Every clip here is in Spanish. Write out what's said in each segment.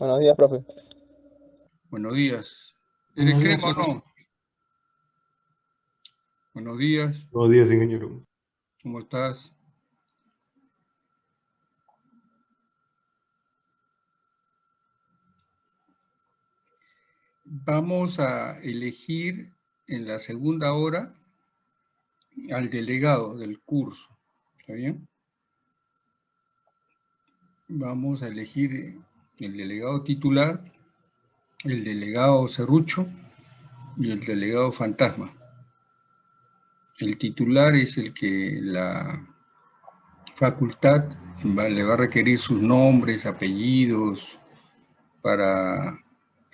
Buenos días, profe. Buenos días. ¿Eres crema o no? Buenos días. Buenos días, ingeniero. ¿Cómo estás? Vamos a elegir en la segunda hora al delegado del curso. ¿Está bien? Vamos a elegir el delegado titular, el delegado serrucho y el delegado fantasma. El titular es el que la facultad le va a requerir sus nombres, apellidos, para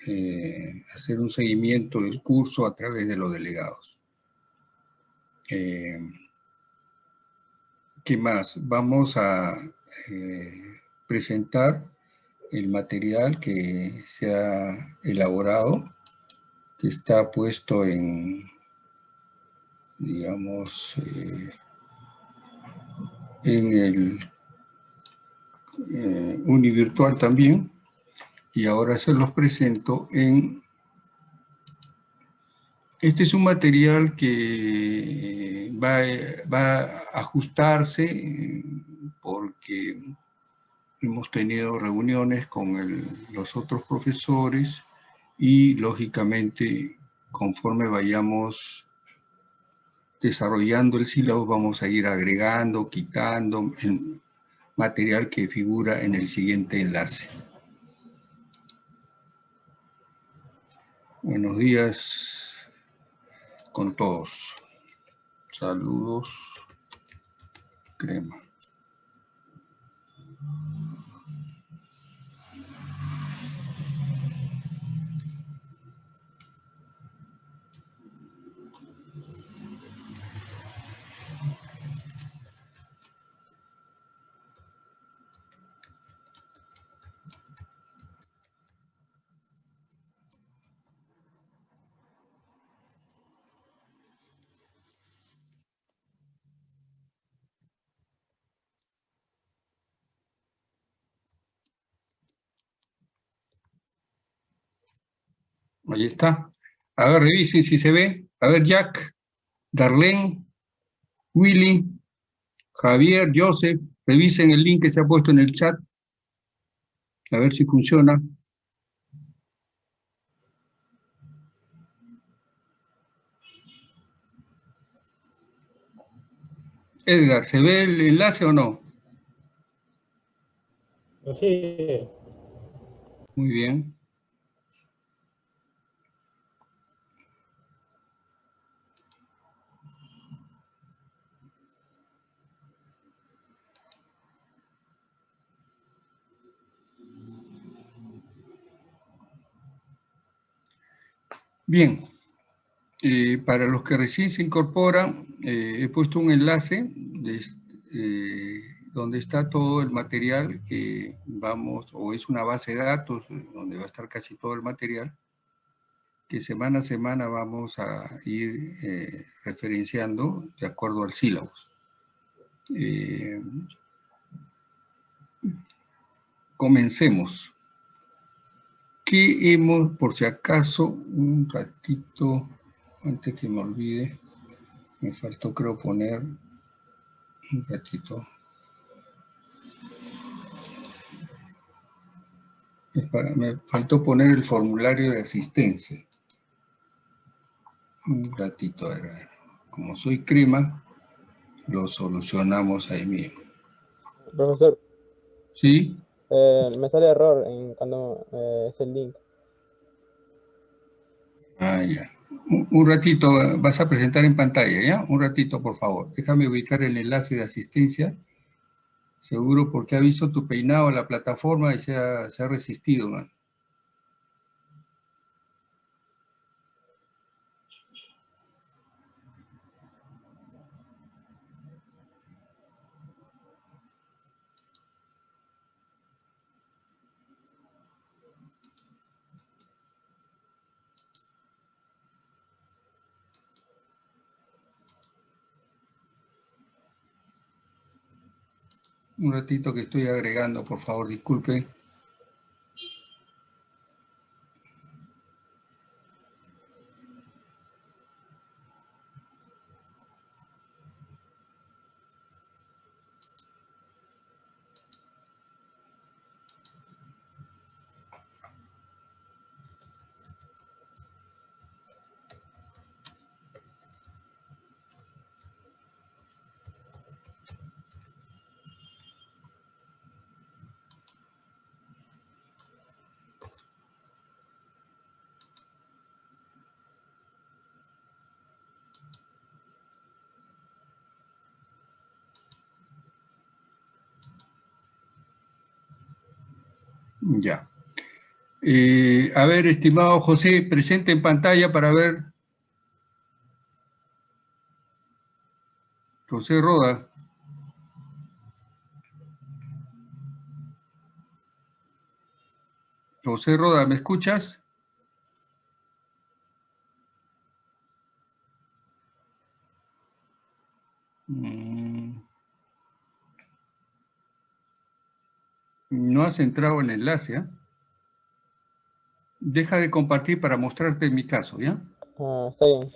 eh, hacer un seguimiento del curso a través de los delegados. Eh, ¿Qué más? Vamos a eh, presentar el material que se ha elaborado, que está puesto en digamos, eh, en el eh, univirtual también, y ahora se los presento en... Este es un material que va, va a ajustarse porque hemos tenido reuniones con los otros profesores y lógicamente conforme vayamos desarrollando el sílabo vamos a ir agregando, quitando material que figura en el siguiente enlace. Buenos días con todos. Saludos. Crema. Ahí está. A ver, revisen si se ve. A ver, Jack, Darlene, Willy, Javier, Joseph, revisen el link que se ha puesto en el chat. A ver si funciona. Edgar, ¿se ve el enlace o no? Sí. Muy bien. Bien, eh, para los que recién se incorporan, eh, he puesto un enlace eh, donde está todo el material que vamos, o es una base de datos donde va a estar casi todo el material, que semana a semana vamos a ir referenciando de acuerdo al sílabus. comencemos que hemos, por si acaso, un ratito, antes que me olvide, me faltó creo poner un ratito. Me faltó poner el formulario de asistencia. Un ratito, como soy crema, lo solucionamos ahí mismo. Profesor. ¿Sí? Eh, me sale error en cuando eh, es el link. Ah, ya. Un, ratito, vas a presentar en pantalla, ¿ya? Un ratito, por favor. Déjame ubicar el enlace de asistencia. Seguro porque ha visto tu peinado en la plataforma y se ha, se ha resistido, man. Un ratito que estoy agregando, por favor, disculpe. Ya. Eh, a ver, estimado José, presente en pantalla para ver. José Roda. José Roda, ¿me escuchas? Mm. No has entrado en el enlace, ¿ah? Deja de compartir para mostrarte mi caso, ¿ya? Ah, está bien.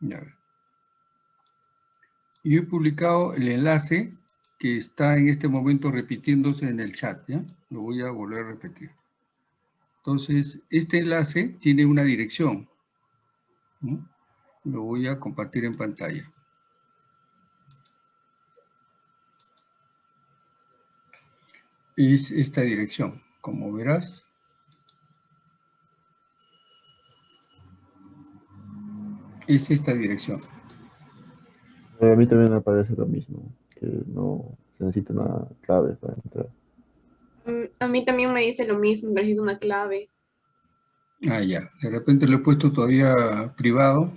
Ya. Yo he publicado el enlace que está en este momento repitiéndose en el chat, ¿ya? Lo voy a volver a repetir. Entonces, este enlace tiene una dirección. Lo voy a compartir en pantalla. Es esta dirección, como verás. Es esta dirección. A mí también me parece lo mismo, que no se necesita una clave para entrar. Mm, a mí también me dice lo mismo, necesito una clave. Ah, ya. De repente lo he puesto todavía privado.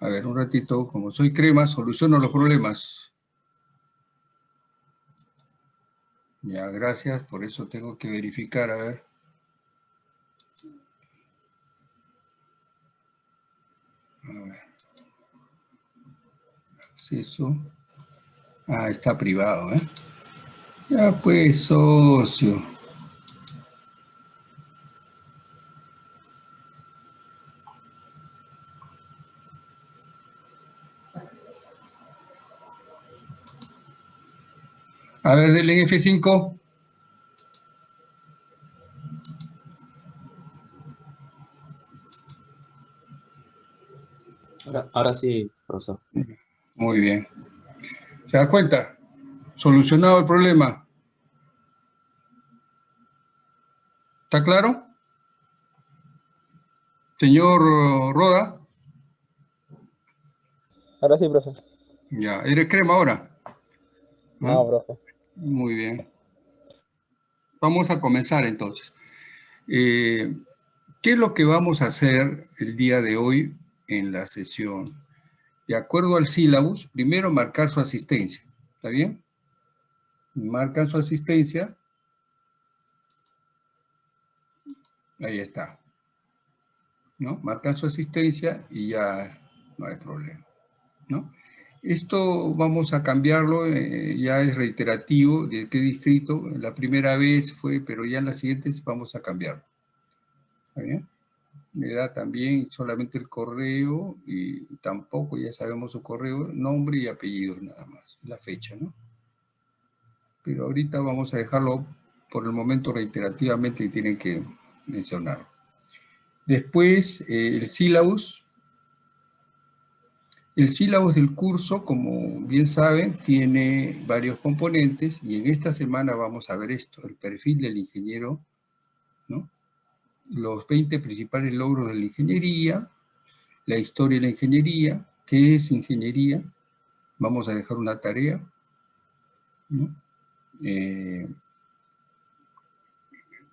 A ver, un ratito, como soy crema, soluciono los problemas. Ya, gracias, por eso tengo que verificar, a ver. A ver. Acceso. Ah, está privado, ¿eh? Ya pues, socio. A ver, del F5. Ahora, sí, profesor. Muy bien. ¿Se da cuenta? Solucionado el problema. ¿Está claro? Señor Roda. Ahora sí, profesor. Ya, ¿eres crema ahora? No, profe. Muy bien. Vamos a comenzar entonces. Eh, ¿Qué es lo que vamos a hacer el día de hoy en la sesión? De acuerdo al sílabus, primero marcar su asistencia. ¿Está bien? Marcan su asistencia. Ahí está. ¿No? Marcan su asistencia y ya no hay problema. ¿No? Esto vamos a cambiarlo, eh, ya es reiterativo, de qué distrito, la primera vez fue, pero ya en las siguientes vamos a cambiarlo. ¿Está bien? Da también solamente el correo y tampoco, ya sabemos su correo, nombre y apellido nada más, la fecha, ¿no? Pero ahorita vamos a dejarlo por el momento reiterativamente y tienen que mencionarlo. Después, eh, el sílabus, el sílabus del curso, como bien saben, tiene varios componentes y en esta semana vamos a ver esto, el perfil del ingeniero, los 20 principales logros de la ingeniería, la historia de la ingeniería, qué es ingeniería, vamos a dejar una tarea, eh,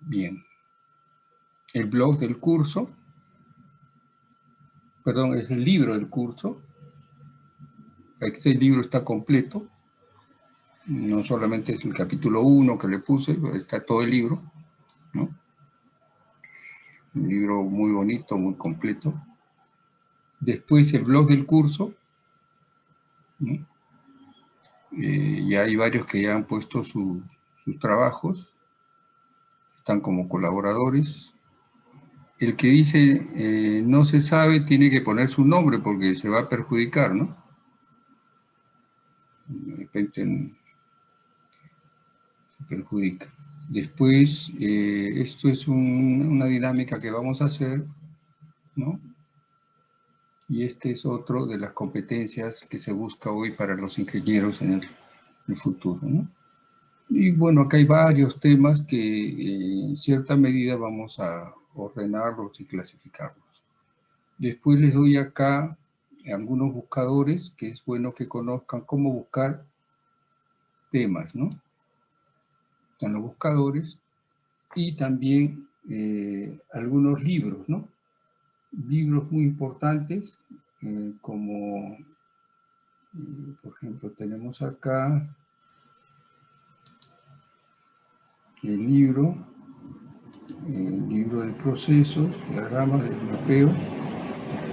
bien, el blog del curso, perdón, es el libro del curso, este libro está completo, no solamente es el capítulo 1 que le puse, está todo el libro, ¿no? Un libro muy bonito, muy completo. Después el blog del curso. Eh, ya hay varios que ya han puesto sus trabajos, están como colaboradores. El que dice eh, no se sabe tiene que poner su nombre porque se va a perjudicar, ¿no? Se perjudica. Después, eh, esto es una dinámica que vamos a hacer, ¿no? Y este es otro de las competencias que se busca hoy para los ingenieros en el, futuro, ¿no? Y bueno, acá hay varios temas que eh, en cierta medida vamos a ordenarlos y clasificarlos. Después les doy acá algunos buscadores que es bueno que conozcan cómo buscar temas, ¿no? Están los buscadores y también eh, algunos libros, ¿no? Libros muy importantes, eh, como, eh, por ejemplo, tenemos acá el libro, el libro de procesos, diagramas del mapeo,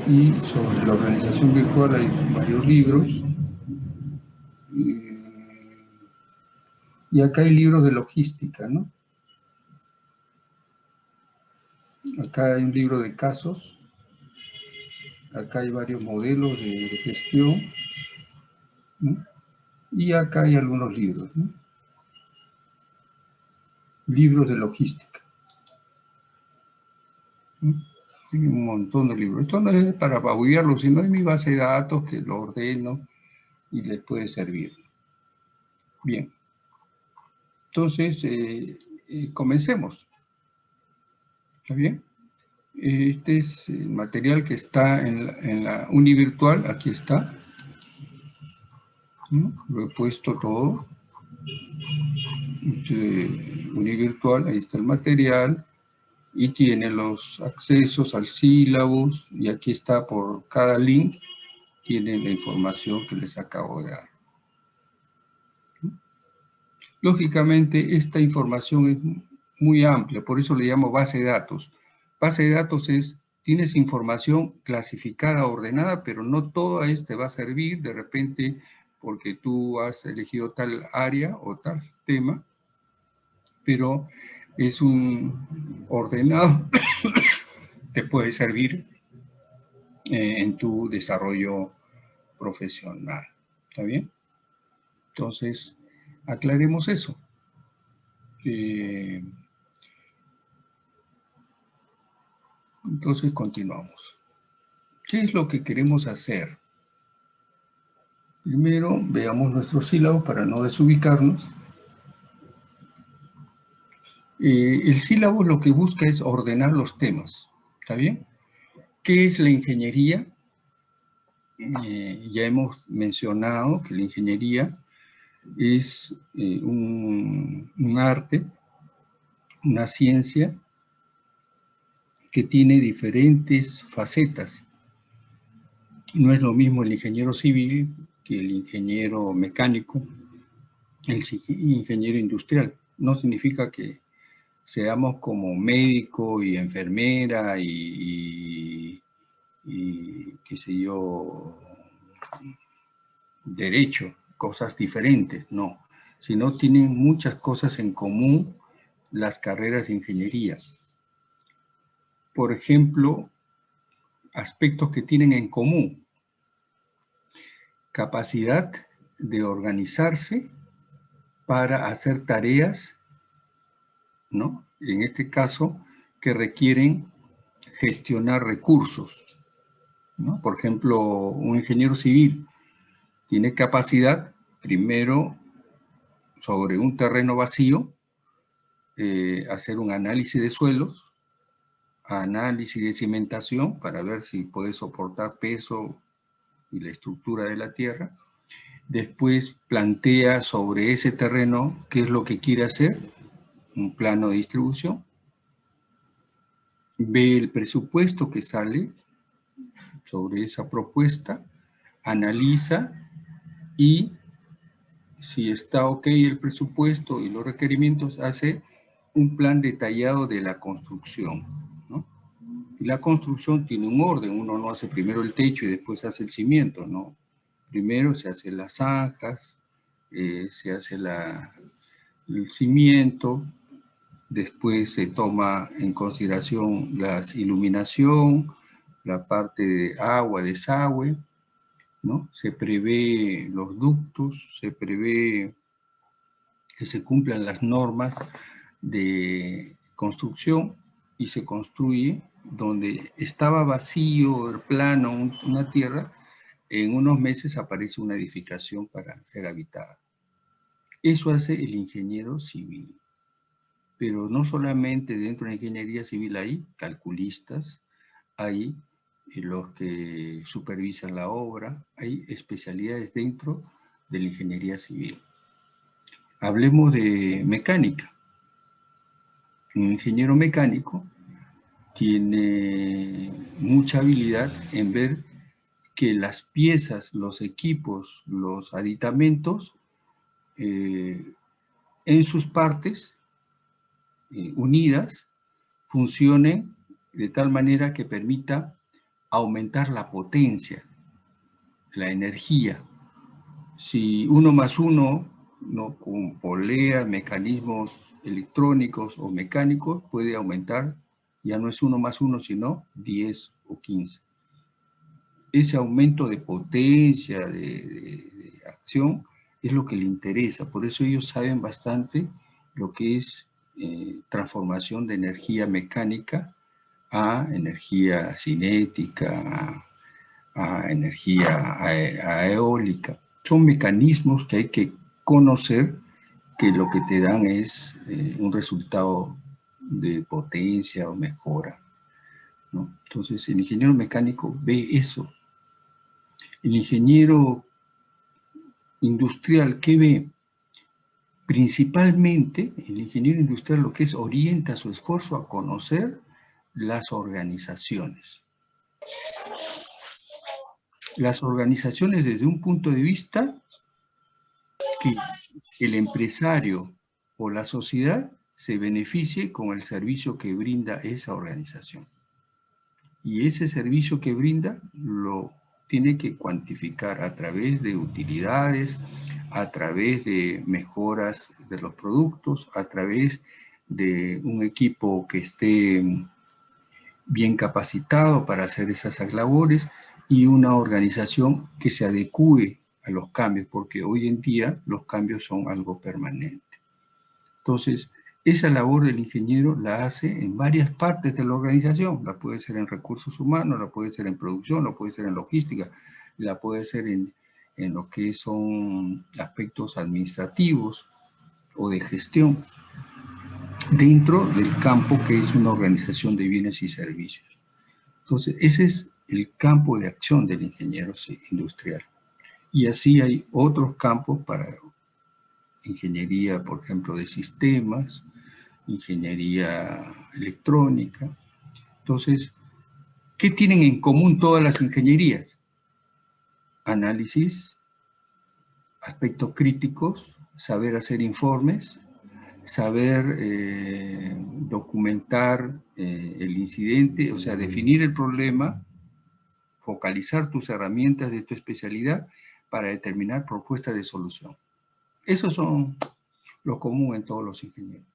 y sobre la organización virtual hay varios libros. Y acá hay libros de logística, ¿no? Acá hay un libro de casos. Acá hay varios modelos de, gestión. Y acá hay algunos libros, ¿no? Libros de logística. Un montón de libros. Esto no es para babullarlo, sino es mi base de datos que lo ordeno y les puede servir. Bien. Entonces, eh, eh, comencemos. ¿Está bien? Este es el material que está en la, en la Univirtual, aquí está. Lo he puesto todo. Este, Univirtual, ahí está el material y tiene los accesos al sílabus y aquí está por cada link tiene la información que les acabo de dar. Lógicamente esta información es muy amplia, por eso le llamo base de datos. Base de datos es, tienes información clasificada, ordenada, pero no toda esta va a servir de repente porque tú has elegido tal área o tal tema, pero es un ordenado, te puede servir eh, en tu desarrollo profesional. ¿Está bien? Entonces, aclaremos eso. Eh, entonces, continuamos. ¿Qué es lo que queremos hacer? Primero, veamos nuestro sílabo para no desubicarnos. Eh, el sílabo lo que busca es ordenar los temas, ¿está bien? ¿Qué es la ingeniería? Eh, ya hemos mencionado que la ingeniería es eh, un, un arte, una ciencia que tiene diferentes facetas. No es lo mismo el ingeniero civil que el ingeniero mecánico, el ingeniero industrial. No significa que seamos como médico y enfermera y, qué sé yo, derecho, cosas diferentes, no, sino tienen muchas cosas en común las carreras de ingeniería. Por ejemplo, aspectos que tienen en común. Capacidad de organizarse para hacer tareas En este caso, que requieren gestionar recursos. Por ejemplo, un ingeniero civil tiene capacidad, primero, sobre un terreno vacío, eh, hacer un análisis de suelos, análisis de cimentación para ver si puede soportar peso y la estructura de la tierra. Después plantea sobre ese terreno qué es lo que quiere hacer un plano de distribución, ve el presupuesto que sale sobre esa propuesta, analiza y si está ok el presupuesto y los requerimientos, hace un plan detallado de la construcción. La construcción tiene un orden, uno no hace primero el techo y después hace el cimiento, ¿no? Primero se hacen las zanjas, eh, se hace el cimiento, Después se toma en consideración la iluminación, la parte de agua, desagüe, ¿no? Se prevé los ductos, se prevé que se cumplan las normas de construcción y se construye donde estaba vacío, plano, una tierra, en unos meses aparece una edificación para ser habitada. Eso hace el ingeniero civil pero no solamente dentro de la ingeniería civil hay calculistas, hay eh, los que supervisan la obra, hay especialidades dentro de la ingeniería civil. Hablemos de mecánica. Un ingeniero mecánico tiene mucha habilidad en ver que las piezas, los equipos, los aditamentos, eh, en sus partes eh, unidas, funcionen de tal manera que permita aumentar la potencia, la energía. Si uno más uno, ¿no? con poleas, mecanismos electrónicos o mecánicos, puede aumentar, ya no es uno más uno, sino 10 o 15. Ese aumento de potencia, de, acción, es lo que le interesa. Por eso ellos saben bastante lo que es eh, transformación de energía mecánica a energía cinética, a, energía eólica. Son mecanismos que hay que conocer que lo que te dan es eh, un resultado de potencia o mejora. Entonces, el ingeniero mecánico ve eso. El ingeniero industrial, ¿qué ve? Principalmente, el ingeniero industrial lo que es orienta su esfuerzo a conocer las organizaciones. Las organizaciones desde un punto de vista que el empresario o la sociedad se beneficie con el servicio que brinda esa organización. Y ese servicio que brinda lo tiene que cuantificar a través de utilidades, a través de mejoras de los productos, a través de un equipo que esté bien capacitado para hacer esas labores y una organización que se adecue a los cambios, porque hoy en día los cambios son algo permanente. Entonces, esa labor del ingeniero la hace en varias partes de la organización. La puede ser en recursos humanos, la puede ser en producción, la puede ser en logística, la puede ser en, en lo que son aspectos administrativos o de gestión dentro del campo que es una organización de bienes y servicios. Entonces, ese es el campo de acción del ingeniero industrial. Y así hay otros campos para ingeniería, por ejemplo, de sistemas, ingeniería electrónica. Entonces, ¿qué tienen en común todas las ingenierías? Análisis, aspectos críticos, saber hacer informes, saber eh, documentar eh, el incidente, o sea, definir el problema, focalizar tus herramientas de tu especialidad para determinar propuestas de solución. Esos son lo común en todos los ingenieros.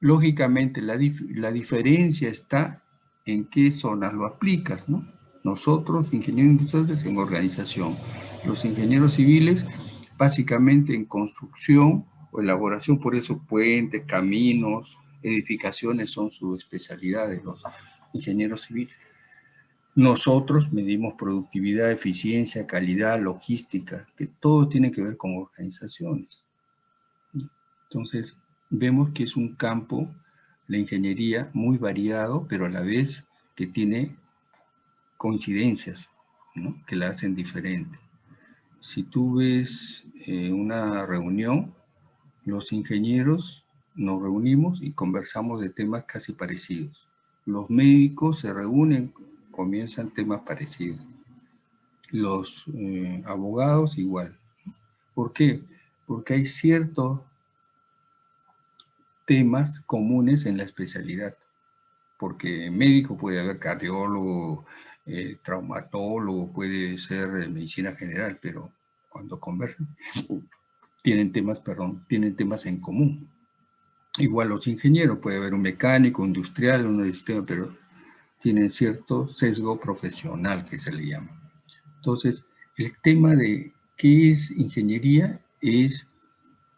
Lógicamente, la, la diferencia está en qué zonas lo aplicas, ¿no? Nosotros, ingenieros industriales, en organización. Los ingenieros civiles, básicamente en construcción, o elaboración, por eso puentes, caminos, edificaciones son su especialidad de los ingenieros civiles. Nosotros medimos productividad, eficiencia, calidad, logística, que todo tiene que ver con organizaciones. Entonces, vemos que es un campo, la ingeniería, muy variado, pero a la vez que tiene coincidencias, que la hacen diferente. Si tú ves eh, una reunión, los ingenieros nos reunimos y conversamos de temas casi parecidos. Los médicos se reúnen, comienzan temas parecidos. Los eh, abogados igual. ¿Por qué? Porque hay ciertos temas comunes en la especialidad. Porque médico puede haber cardiólogo, eh, traumatólogo, puede ser medicina general, pero cuando convergen tienen temas, perdón, tienen temas en común. Igual los ingenieros, puede haber un mecánico, industrial, un sistema, pero tienen cierto sesgo profesional que se le llama. Entonces, el tema de qué es ingeniería es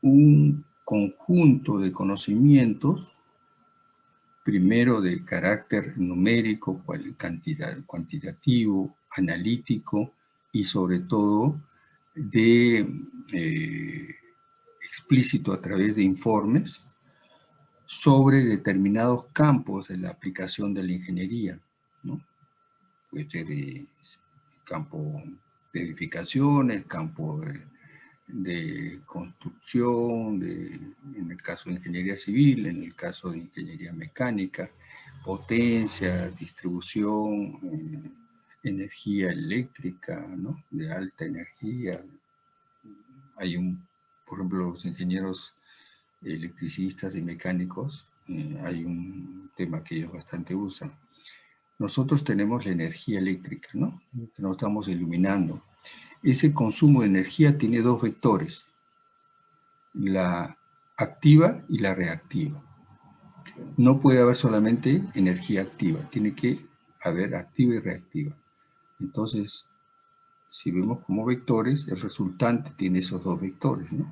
un conjunto de conocimientos, primero de carácter numérico, cantidad, cuantitativo, analítico y sobre todo de eh, explícito a través de informes sobre determinados campos de la aplicación de la ingeniería. ¿no? Puede ser el campo de edificaciones, campo de de construcción, de, en el caso de ingeniería civil, en el caso de ingeniería mecánica, potencia, distribución, eh, energía eléctrica, ¿no? de alta energía. Hay un, por ejemplo, los ingenieros electricistas y mecánicos, eh, hay un tema que ellos bastante usan. Nosotros tenemos la energía eléctrica, ¿no? Que nos estamos iluminando. Ese consumo de energía tiene dos vectores, la activa y la reactiva. No puede haber solamente energía activa, tiene que haber activa y reactiva. Entonces, si vemos como vectores, el resultante tiene esos dos vectores, ¿no?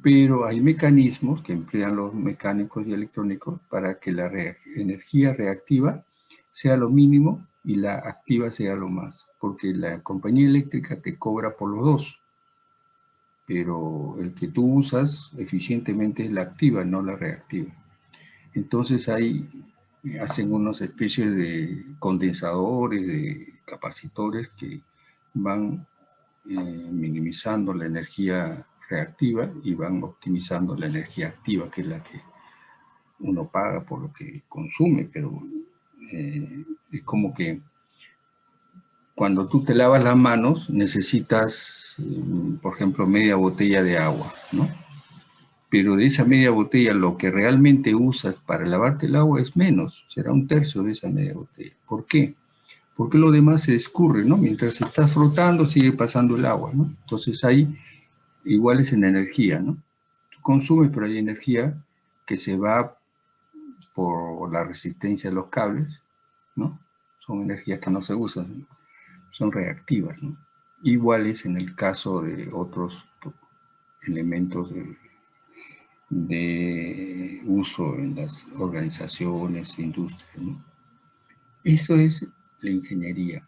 Pero hay mecanismos que emplean los mecánicos y electrónicos para que la energía reactiva sea lo mínimo y la activa sea lo más, porque la compañía eléctrica te cobra por los dos, pero el que tú usas eficientemente es la activa, no la reactiva. Entonces hay, hacen unas especies de condensadores, de capacitores que van eh, minimizando la energía reactiva y van optimizando la energía activa, que es la que uno paga por lo que consume, pero eh, es como que cuando tú te lavas las manos necesitas, mm, por ejemplo, media botella de agua, ¿no? Pero de esa media botella lo que realmente usas para lavarte el agua es menos, será un tercio de esa media botella. ¿Por qué? Porque lo demás se escurre, ¿no? Mientras estás frotando sigue pasando el agua, ¿no? Entonces hay iguales en energía, ¿no? Tú consumes, pero hay energía que se va por la resistencia de los cables, ¿no? Son energías que no se usan, son reactivas. Iguales en el caso de otros elementos de, uso en las organizaciones, industrias. Eso es la ingeniería.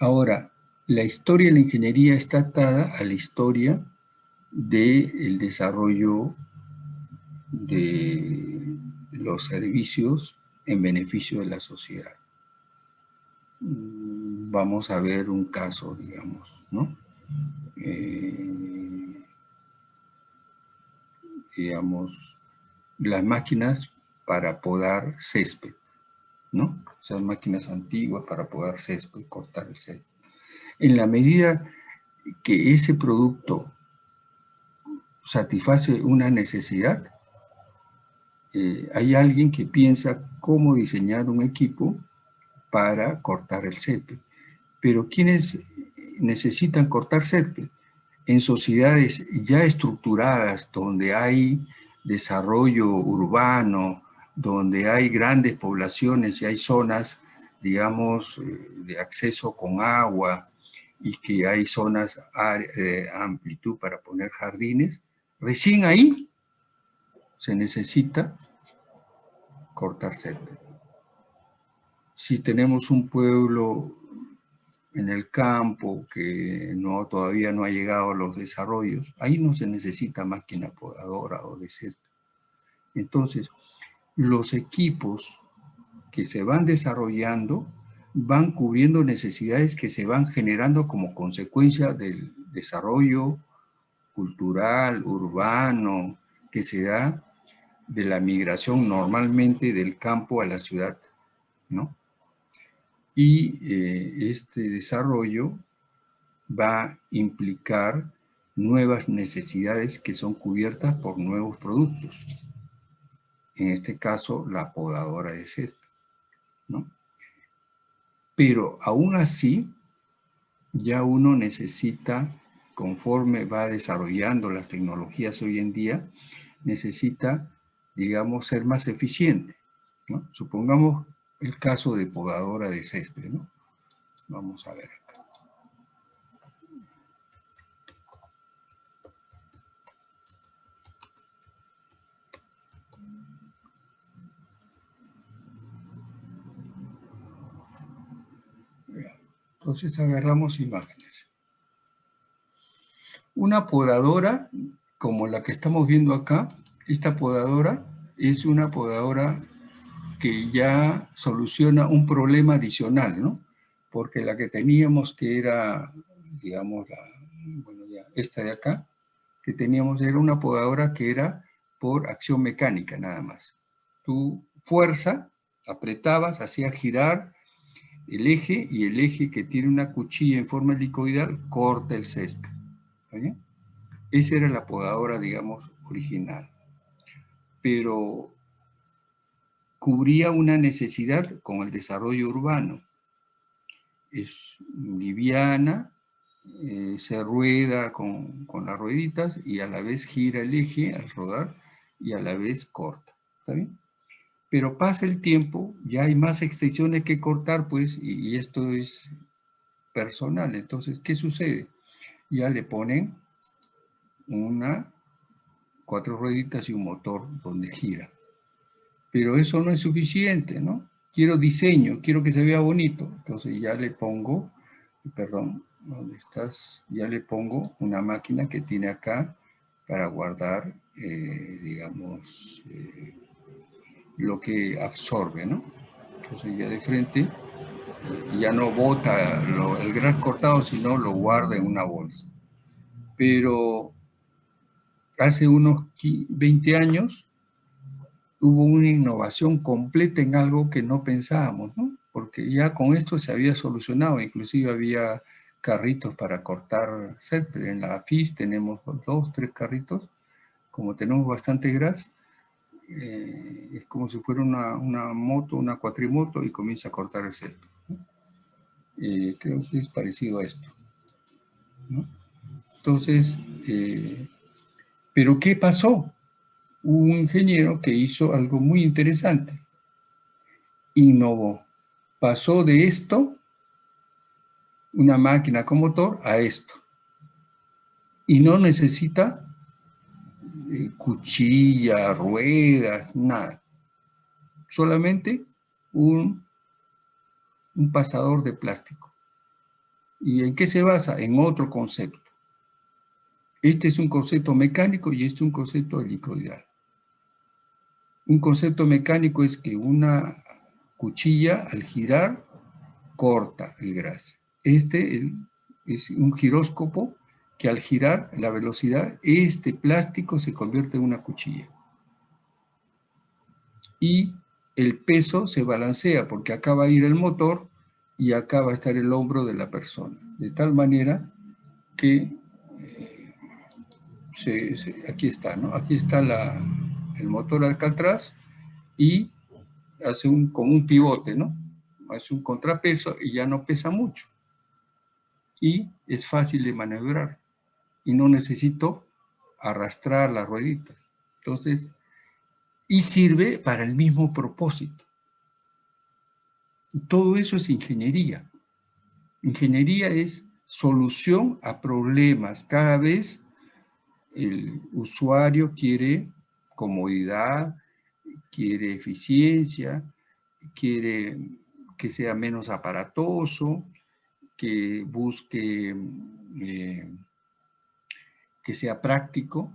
Ahora, la historia de la ingeniería está atada a la historia del desarrollo de los servicios en beneficio de la sociedad. Mm, vamos a ver un caso, digamos, ¿no? Eh, digamos, las máquinas para podar césped, ¿no? Esas máquinas antiguas para podar césped, cortar el césped. En la medida que ese producto satisface una necesidad, eh, hay alguien que piensa cómo diseñar un equipo para cortar el césped. Pero ¿quiénes necesitan cortar césped? En sociedades ya estructuradas, donde hay desarrollo urbano, donde hay grandes poblaciones y hay zonas, digamos, eh, de acceso con agua y que hay zonas de amplitud para poner jardines, recién ahí se necesita cortar césped. Si tenemos un pueblo en el campo que todavía no ha llegado a los desarrollos, ahí no se necesita máquina podadora o de césped. Entonces, los equipos que se van desarrollando van cubriendo necesidades que se van generando como consecuencia del desarrollo cultural, urbano, que se da de la migración normalmente del campo a la ciudad, ¿no? Y eh, este desarrollo va a implicar nuevas necesidades que son cubiertas por nuevos productos. En este caso, la podadora de césped, ¿no? Pero aún así, ya uno necesita, conforme va desarrollando las tecnologías hoy en día, necesita digamos, ser más eficiente. Supongamos el caso de podadora de césped. ¿no? Vamos a ver acá. Entonces agarramos imágenes. Una podadora, como la que estamos viendo acá, esta podadora es una podadora que ya soluciona un problema adicional, ¿no? Porque la que teníamos que era, digamos, la, bueno, esta de acá, que teníamos, era una podadora que era por acción mecánica nada más. Tu fuerza, apretabas, hacía girar el eje y el eje que tiene una cuchilla en forma helicoidal corta el césped. Esa era la podadora, digamos, original. Pero cubría una necesidad con el desarrollo urbano. Es liviana, eh, se rueda con, con, las rueditas y a la vez gira el eje al rodar y a la vez corta. ¿Está bien? Pero pasa el tiempo, ya hay más extensiones que cortar, pues, y, esto es personal. Entonces, ¿qué sucede? Ya le ponen una, cuatro rueditas y un motor donde gira. Pero eso no es suficiente, ¿no? Quiero diseño, quiero que se vea bonito. Entonces ya le pongo, perdón, ¿dónde estás? Ya le pongo una máquina que tiene acá para guardar, eh, digamos, eh, lo que absorbe, ¿no? Entonces ya de frente ya no bota el gras cortado, sino lo guarda en una bolsa. Pero hace unos 20 años hubo una innovación completa en algo que no pensábamos, ¿no? Porque ya con esto se había solucionado, inclusive había carritos para cortar césped. En la FIS tenemos dos, tres carritos, como tenemos bastante gras, eh, es como si fuera una, moto, una cuatrimoto y comienza a cortar el césped. Eh, creo que es parecido a esto. Entonces, eh, ¿pero qué pasó? Hubo un ingeniero que hizo algo muy interesante. Innovó. Pasó de esto, una máquina con motor, a esto. Y no necesita eh, cuchilla, ruedas, nada. Solamente un, un pasador de plástico. ¿Y en qué se basa? En otro concepto. Este es un concepto mecánico y este es un concepto helicoidal. Un concepto mecánico es que una cuchilla al girar corta el gras. Este es un giróscopo que al girar la velocidad, este plástico se convierte en una cuchilla. Y el peso se balancea porque acá va a ir el motor y acá va a estar el hombro de la persona. De tal manera que, aquí está, ¿no? Aquí está el motor acá atrás y hace un, como un pivote, ¿no? Hace un contrapeso y ya no pesa mucho. Y es fácil de maniobrar y no necesito arrastrar las rueditas. Entonces, y sirve para el mismo propósito. Todo eso es ingeniería. Ingeniería es solución a problemas. Cada vez el usuario quiere comodidad, quiere eficiencia, quiere que sea menos aparatoso, que busque eh, que sea práctico,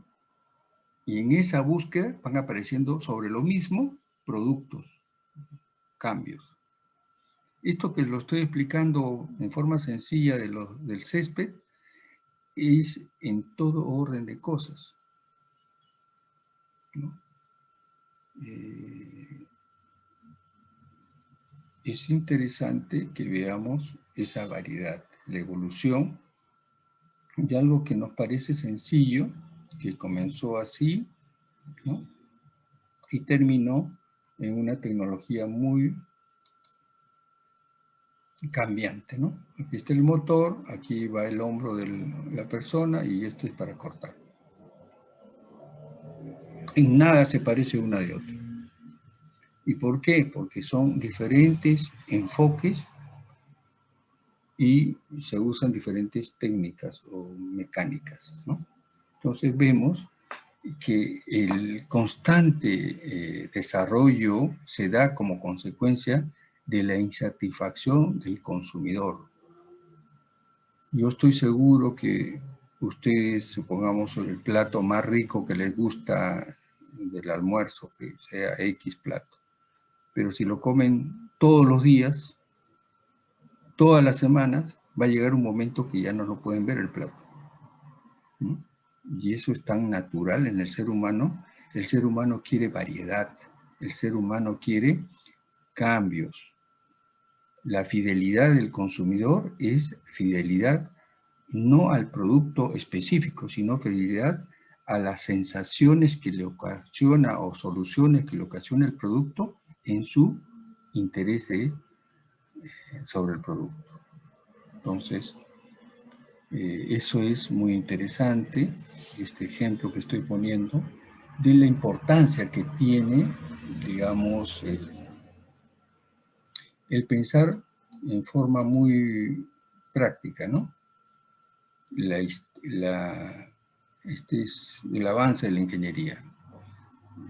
y en esa búsqueda van apareciendo sobre lo mismo productos, cambios. Esto que lo estoy explicando en forma sencilla de del césped es en todo orden de cosas. Eh, es interesante que veamos esa variedad, la evolución de algo que nos parece sencillo, que comenzó así, ¿no? y terminó en una tecnología muy cambiante, ¿no? Aquí está el motor, aquí va el hombro de la persona y esto es para cortar. En nada se parece una de otra. ¿Y por qué? Porque son diferentes enfoques y se usan diferentes técnicas o mecánicas. ¿no? Entonces vemos que el constante eh, desarrollo se da como consecuencia de la insatisfacción del consumidor. Yo estoy seguro que ustedes, supongamos, el plato más rico que les gusta del almuerzo, que sea X plato, pero si lo comen todos los días, todas las semanas va a llegar un momento que ya no lo pueden ver el plato. ¿Mm? Y eso es tan natural en el ser humano. El ser humano quiere variedad. El ser humano quiere cambios. La fidelidad del consumidor es fidelidad no al producto específico, sino fidelidad a las sensaciones que le ocasiona o soluciones que le ocasiona el producto en su interés eh, sobre el producto. Entonces, eh, eso es muy interesante, este ejemplo que estoy poniendo, de la importancia que tiene, digamos, el, el pensar en forma muy práctica, ¿no? La, este es el avance de la ingeniería.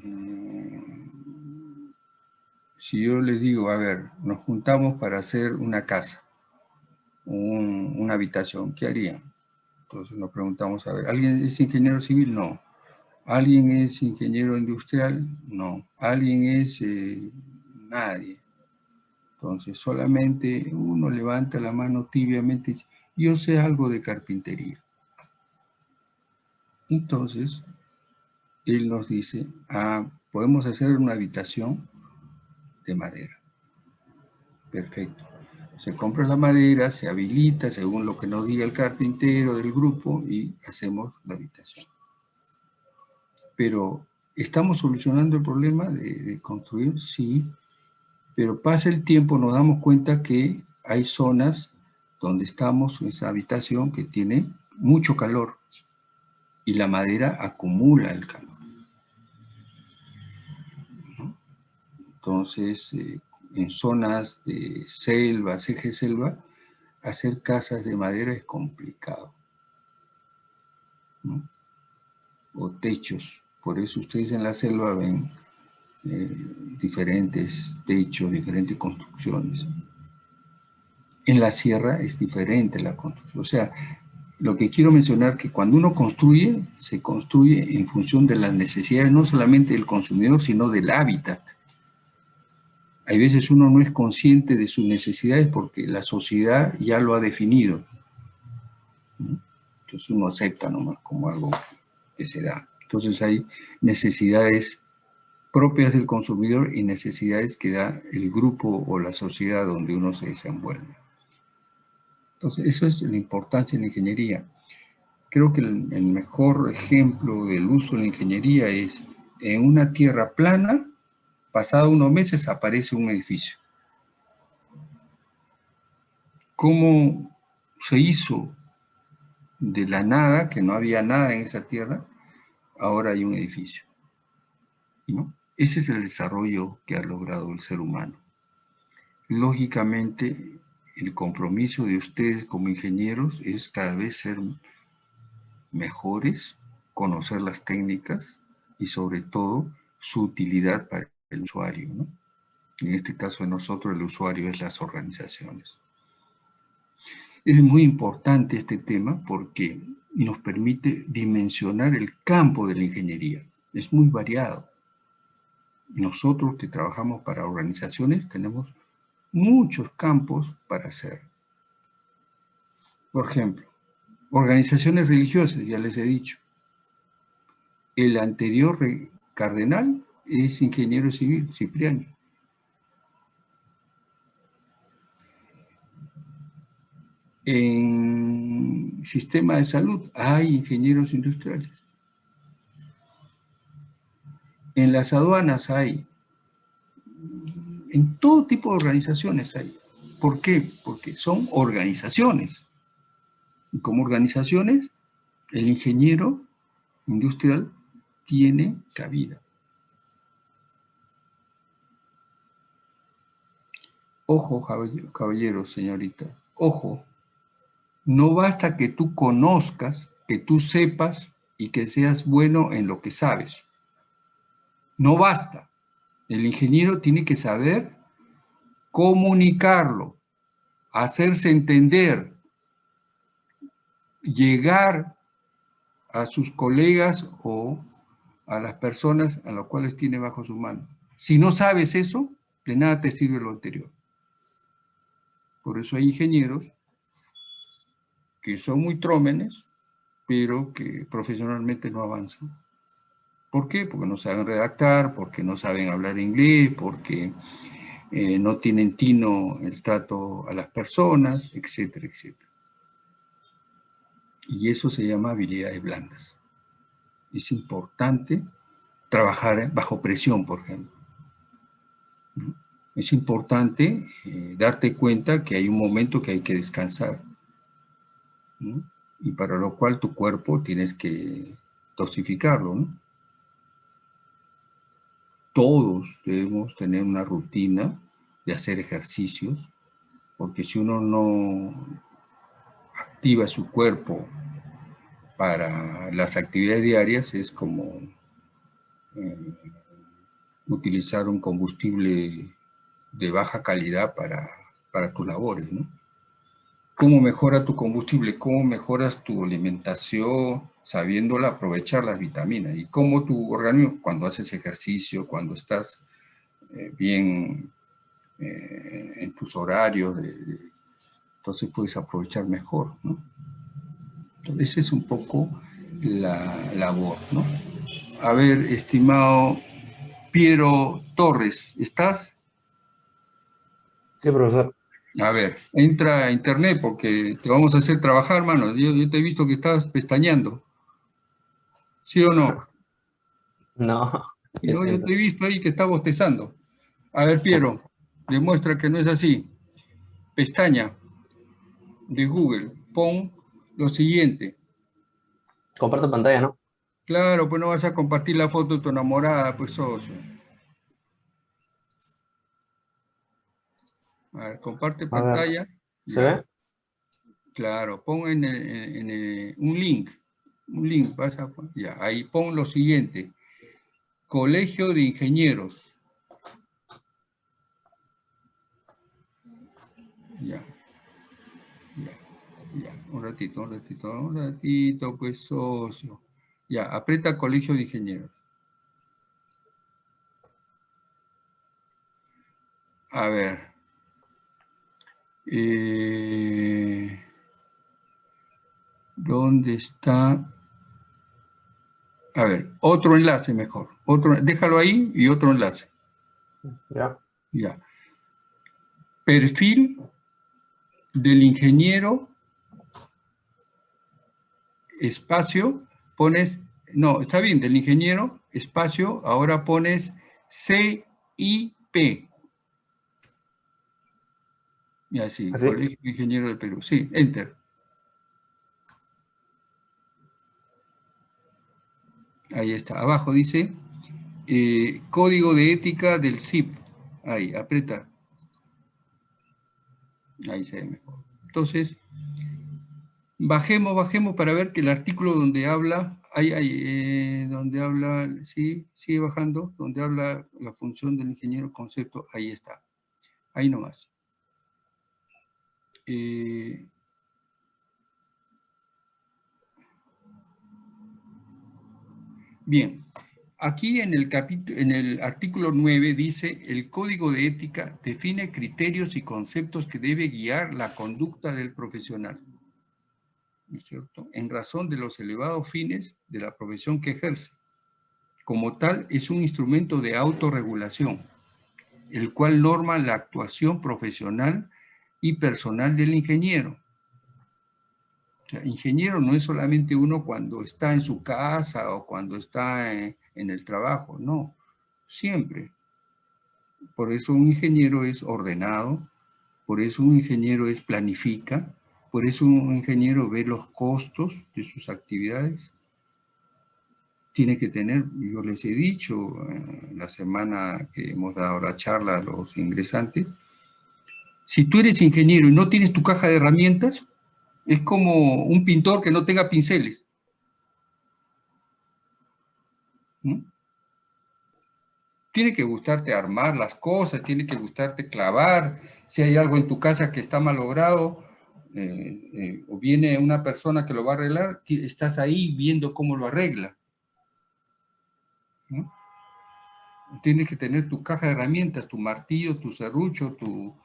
Mm, si yo les digo, a ver, nos juntamos para hacer una casa, una habitación, ¿qué harían? Entonces nos preguntamos, a ver, ¿alguien es ingeniero civil? No. ¿Alguien es ingeniero industrial? No. ¿Alguien es eh, nadie? Entonces solamente uno levanta la mano tibiamente y dice, yo sé algo de carpintería. Entonces, él nos dice, ah, podemos hacer una habitación de madera. Perfecto. Se compra la madera, se habilita según lo que nos diga el carpintero del grupo y hacemos la habitación. Pero, ¿estamos solucionando el problema de, de construir? Sí, pero pasa el tiempo, nos damos cuenta que hay zonas donde estamos, en esa habitación que tiene mucho calor y la madera acumula el calor. Entonces, eh, en zonas de selva, eje selva, hacer casas de madera es complicado. O techos. Por eso ustedes en la selva ven eh, diferentes techos, diferentes construcciones. En la sierra es diferente la construcción. O sea, lo que quiero mencionar que cuando uno construye, se construye en función de las necesidades no solamente del consumidor, sino del hábitat. Hay veces uno no es consciente de sus necesidades porque la sociedad ya lo ha definido. Entonces uno acepta nomás como algo que se da. Entonces hay necesidades propias del consumidor y necesidades que da el grupo o la sociedad donde uno se desenvuelve. Entonces, eso es la importancia de la ingeniería. Creo que el, mejor ejemplo del uso de la ingeniería es en una tierra plana, pasado unos meses aparece un edificio. ¿Cómo se hizo de la nada, que no había nada en esa tierra, ahora hay un edificio? ¿No? Ese es el desarrollo que ha logrado el ser humano. Lógicamente, el compromiso de ustedes como ingenieros es cada vez ser mejores, conocer las técnicas y sobre todo su utilidad para el usuario. En este caso de nosotros el usuario es las organizaciones. Es muy importante este tema porque nos permite dimensionar el campo de la ingeniería. Es muy variado nosotros que trabajamos para organizaciones tenemos muchos campos para hacer. Por ejemplo, organizaciones religiosas, ya les he dicho. El anterior cardenal es ingeniero civil, Cipriano. En sistema de salud hay ingenieros industriales. En las aduanas hay, en todo tipo de organizaciones hay. ¿Por qué? Porque son organizaciones. Y como organizaciones, el ingeniero industrial tiene cabida. Ojo, caballero, señorita, ojo, no basta que tú conozcas, que tú sepas y que seas bueno en lo que sabes. No basta. El ingeniero tiene que saber comunicarlo, hacerse entender, llegar a sus colegas o a las personas a las cuales tiene bajo su mano. Si no sabes eso, de nada te sirve lo anterior. Por eso hay ingenieros que son muy trómenes, pero que profesionalmente no avanzan. ¿Por qué? Porque no saben redactar, porque no saben hablar inglés, porque eh, no tienen tino el trato a las personas, etcétera, etcétera. Y eso se llama habilidades blandas. Es importante trabajar bajo presión, por ejemplo. Es importante eh, darte cuenta que hay un momento que hay que descansar. Y para lo cual tu cuerpo tienes que dosificarlo. ¿no? Todos debemos tener una rutina de hacer ejercicios, porque si uno no activa su cuerpo para las actividades diarias, es como eh, utilizar un combustible de baja calidad para, para tus labores, ¿no? ¿Cómo mejora tu combustible? ¿Cómo mejoras tu alimentación sabiéndola aprovechar las vitaminas? ¿Y cómo tu organismo, cuando haces ejercicio, cuando estás eh, bien eh, en tus horarios, entonces puedes aprovechar mejor, ¿no? Entonces, esa es un poco la labor, ¿no? A ver, estimado Piero Torres, ¿estás? Sí, profesor. A ver, entra a internet porque te vamos a hacer trabajar, hermano. Yo, te he visto que estás pestañeando. ¿Sí o no? No. Yo, yo te he visto ahí que estás bostezando. A ver, Piero, demuestra que no es así. Pestaña de Google, pon lo siguiente. Comparto pantalla, ¿no? Claro, pues no vas a compartir la foto de tu enamorada, pues socio. A ver, comparte pantalla. ¿Se ve? Claro, pon en, un link. Un link, vas a, ya, ahí pon lo siguiente. Colegio de Ingenieros. Ya. Ya, ya. Un ratito, un ratito, un ratito, pues socio. Ya, aprieta Colegio de Ingenieros. A ver. Eh, ¿Dónde está? A ver, otro enlace mejor. Otro, déjalo ahí y otro enlace. Ya. Ya. Perfil del ingeniero, espacio, pones, no, está bien, del ingeniero, espacio, ahora pones CIP. Y así, ¿Así? Colegio Ingeniero de Perú. Sí, enter. Ahí está. Abajo dice eh, Código de Ética del CIP. Ahí, aprieta. Ahí se ve mejor. Entonces, bajemos, bajemos para ver que el artículo donde habla, ahí, ahí, eh, donde habla, sí, sigue bajando, donde habla la función del ingeniero concepto, ahí está. Ahí nomás. Eh, bien, aquí en el, artículo 9 dice, el código de ética define criterios y conceptos que debe guiar la conducta del profesional. cierto? En razón de los elevados fines de la profesión que ejerce. Como tal, es un instrumento de autorregulación, el cual norma la actuación profesional y personal del ingeniero. Ingeniero no es solamente uno cuando está en su casa o cuando está en, en el trabajo, no, siempre. Por eso un ingeniero es ordenado, por eso un ingeniero es planifica, por eso un ingeniero ve los costos de sus actividades. Tiene que tener, yo les he dicho eh, la semana que hemos dado la charla a los ingresantes, si tú eres ingeniero y no tienes tu caja de herramientas, es como un pintor que no tenga pinceles. ¿Mm? Tiene que gustarte armar las cosas, tiene que gustarte clavar. Si hay algo en tu casa que está malogrado, eh, eh, o viene una persona que lo va a arreglar, estás ahí viendo cómo lo arregla. Tienes que tener tu caja de herramientas, tu martillo, tu serrucho, tu,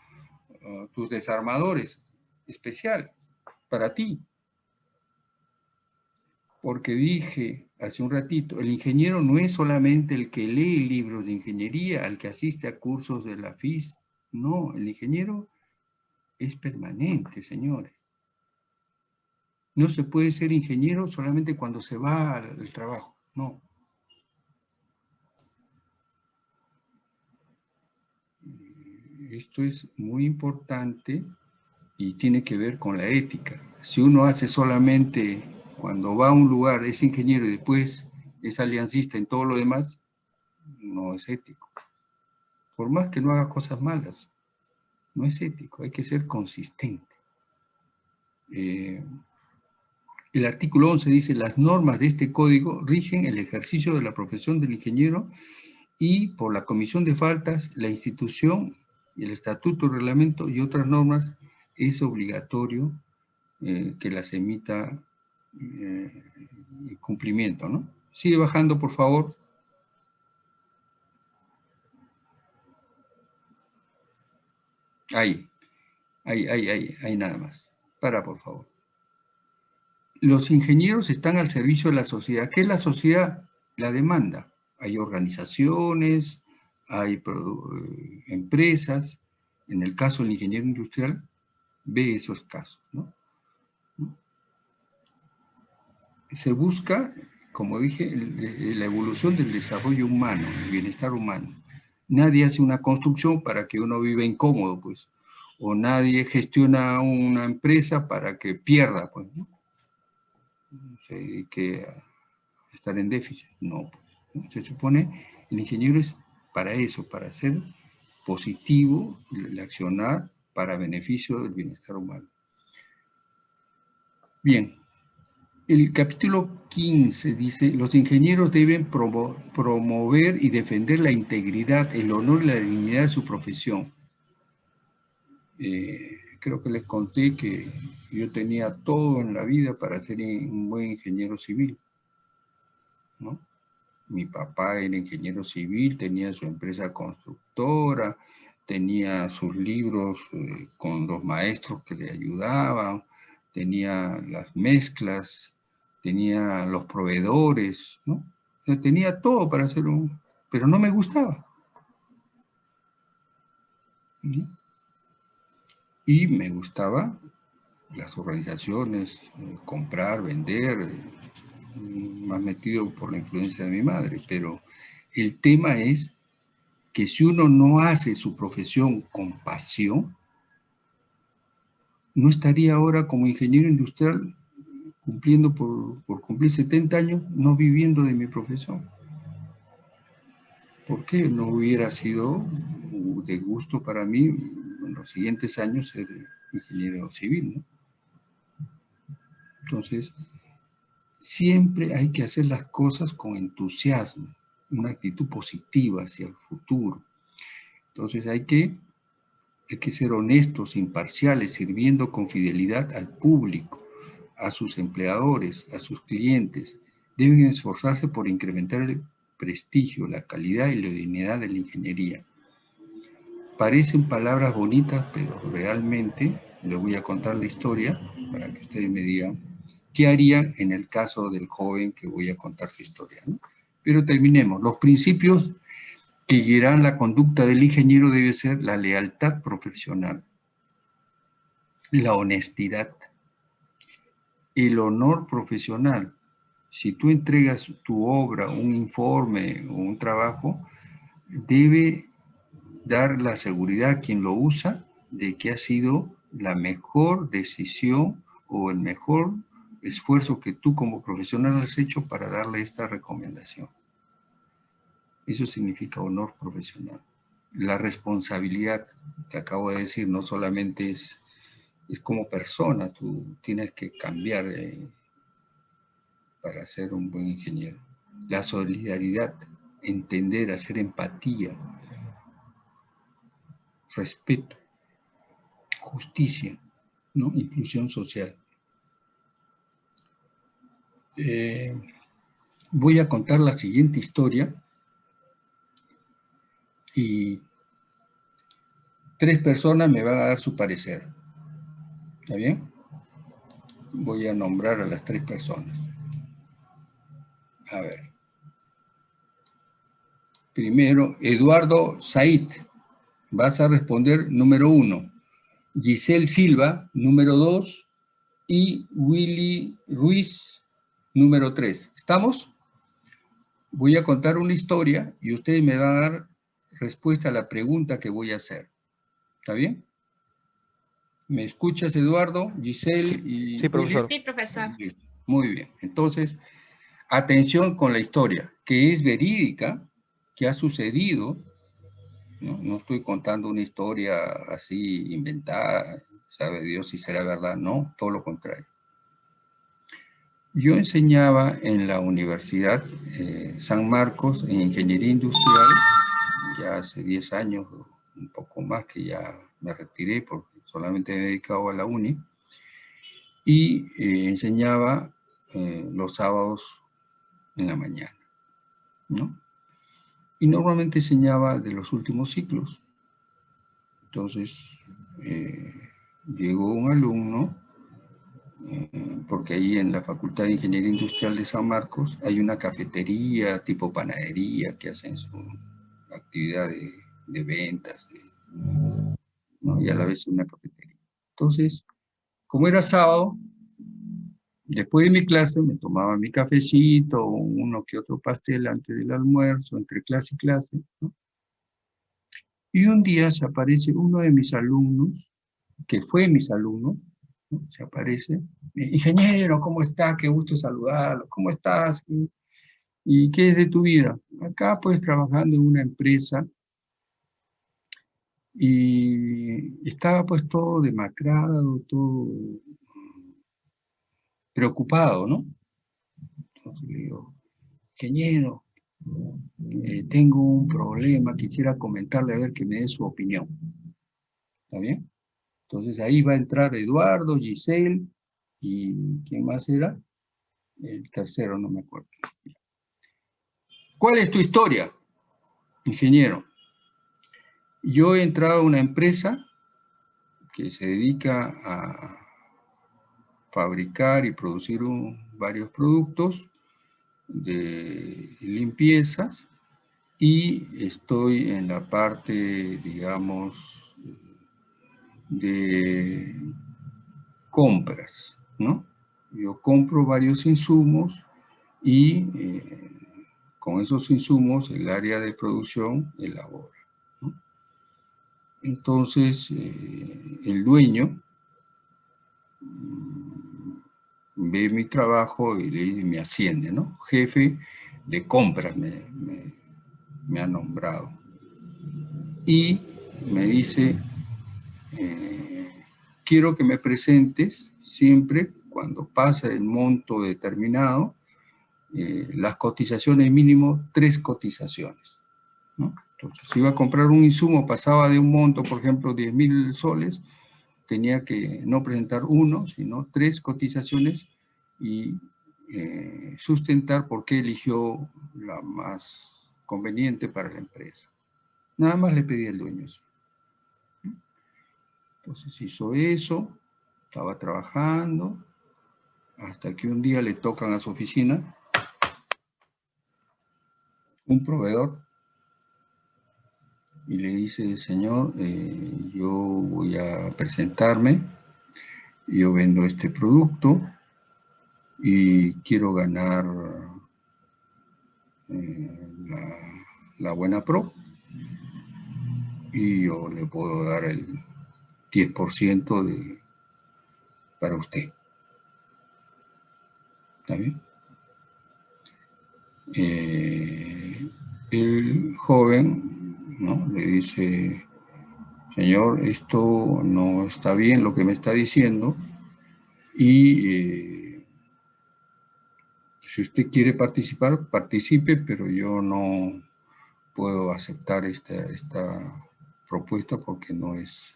tus desarmadores especial para ti. porque dije hace un ratito, el ingeniero no es solamente el que lee libros de ingeniería, el que asiste a cursos de la FIS. No, el ingeniero es permanente, señores. No se puede ser ingeniero solamente cuando se va al trabajo, no. Esto es muy importante y tiene que ver con la ética. Si uno hace solamente, cuando va a un lugar, es ingeniero y después es aliancista en todo lo demás, no es ético. Por más que no haga cosas malas, no es ético, hay que ser consistente. Eh, el artículo 11 dice, las normas de este código rigen el ejercicio de la profesión del ingeniero y por la comisión de faltas, la institución, el estatuto, el reglamento y otras normas es obligatorio eh, que las emita eh, cumplimiento, ¿no? Sigue bajando, por favor. Ahí, ahí, ahí, ahí, ahí nada más. Para, por favor. Los ingenieros están al servicio de la sociedad. ¿Qué es la sociedad? La demanda. Hay organizaciones, hay eh, empresas. En el caso del ingeniero industrial, ve esos casos. ¿no? Se busca, como dije, la evolución del desarrollo humano, el bienestar humano. Nadie hace una construcción para que uno viva incómodo, pues. O nadie gestiona una empresa para que pierda, pues. ¿no? que estar en déficit. No, pues, se supone el ingeniero es para eso, para ser positivo, el accionar para beneficio del bienestar humano. Bien, el capítulo 15 dice, los ingenieros deben promover y defender la integridad, el honor y la dignidad de su profesión. Eh, creo que les conté que yo tenía todo en la vida para ser un buen ingeniero civil. ¿no? Mi papá era ingeniero civil, tenía su empresa constructora, tenía sus libros eh, con los maestros que le ayudaban, tenía las mezclas, tenía los proveedores, ¿no? tenía todo para hacer un... pero no me gustaba. Y me gustaba las organizaciones, eh, comprar, vender, más metido por la influencia de mi madre, pero el tema es que si uno no hace su profesión con pasión, no estaría ahora como ingeniero industrial cumpliendo por, cumplir 70 años, no viviendo de mi profesión. ¿Por qué no hubiera sido de gusto para mí en los siguientes años ser ingeniero civil? Entonces, siempre hay que hacer las cosas con entusiasmo una actitud positiva hacia el futuro. Entonces hay que, hay que ser honestos, imparciales, sirviendo con fidelidad al público, a sus empleadores, a sus clientes. Deben esforzarse por incrementar el prestigio, la calidad y la dignidad de la ingeniería. Parecen palabras bonitas, pero realmente les voy a contar la historia para que ustedes me digan qué harían en el caso del joven que voy a contar su historia. Pero terminemos. Los principios que guiarán la conducta del ingeniero debe ser la lealtad profesional, la honestidad, el honor profesional. Si tú entregas tu obra, un informe o un trabajo, debe dar la seguridad a quien lo usa de que ha sido la mejor decisión o el mejor esfuerzo que tú como profesional has hecho para darle esta recomendación. Eso significa honor profesional. La responsabilidad, que acabo de decir, no solamente es, es como persona, tú tienes que cambiar eh, para ser un buen ingeniero. La solidaridad, entender, hacer empatía, respeto, justicia, ¿no? inclusión social. Eh, voy a contar la siguiente historia y tres personas me van a dar su parecer. ¿Está bien? Voy a nombrar a las tres personas. A ver. Primero, Eduardo Said. Vas a responder número uno. Giselle Silva, número dos. Y Willy Ruiz, número tres. ¿Estamos? Voy a contar una historia y ustedes me van a dar respuesta a la pregunta que voy a hacer. ¿Está bien? ¿Me escuchas, Eduardo, Giselle y Sí, profesor. Sí, profesor. Muy bien. Entonces, atención con la historia, que es verídica, que ha sucedido. No, No estoy contando una historia así inventada, sabe Dios si será verdad. No, todo lo contrario. Yo enseñaba en la Universidad eh, San Marcos en Ingeniería Industrial, ya hace 10 años, un poco más que ya me retiré porque solamente me he dedicado a la uni, y eh, enseñaba eh, los sábados en la mañana, ¿no? Y normalmente enseñaba de los últimos ciclos. Entonces, eh, llegó un alumno, eh, porque ahí en la Facultad de Ingeniería Industrial de San Marcos hay una cafetería tipo panadería que hacen su actividad de, ventas, y a la vez una cafetería. Entonces, como era sábado, después de mi clase me tomaba mi cafecito, uno que otro pastel antes del almuerzo, entre clase y clase. ¿no? Y un día se aparece uno de mis alumnos, que fue mis alumnos, ¿no? se aparece, ingeniero, ¿cómo estás? Qué gusto saludarlo, ¿cómo estás? ¿Y, qué es de tu vida? Acá pues trabajando en una empresa y estaba pues todo demacrado, todo preocupado, ¿no? Entonces le digo, ingeniero, eh, tengo un problema, quisiera comentarle a ver que me dé su opinión. ¿Está bien? Entonces ahí va a entrar Eduardo, Giselle, y ¿quién más era? El tercero, no me acuerdo. ¿Cuál es tu historia, ingeniero? Yo he entrado a una empresa que se dedica a fabricar y producir varios productos de limpiezas y estoy en la parte, digamos, de compras, ¿no? Yo compro varios insumos y eh, con esos insumos el área de producción elabora. Entonces, eh, el dueño mm, ve mi trabajo y le- me asciende, ¿no? Jefe de compras me ha nombrado. Y me dice, eh, quiero que me presentes siempre cuando pasa el monto determinado, eh, las cotizaciones mínimo, tres cotizaciones. Entonces, si iba a comprar un insumo, pasaba de un monto, por ejemplo, 10 mil soles, tenía que no presentar uno, sino tres cotizaciones y eh, sustentar por qué eligió la más conveniente para la empresa. Nada más le pedí al dueño. Entonces hizo eso, estaba trabajando, hasta que un día le tocan a su oficina un proveedor y le dice, señor, eh, yo voy a presentarme, yo vendo este producto y quiero ganar eh, la, buena pro y yo le puedo dar el 10% de, para usted. ¿Está bien? Eh, el joven ¿no? le dice, señor, esto no está bien lo que me está diciendo y eh, si usted quiere participar, participe, pero yo no puedo aceptar esta, esta propuesta porque no es,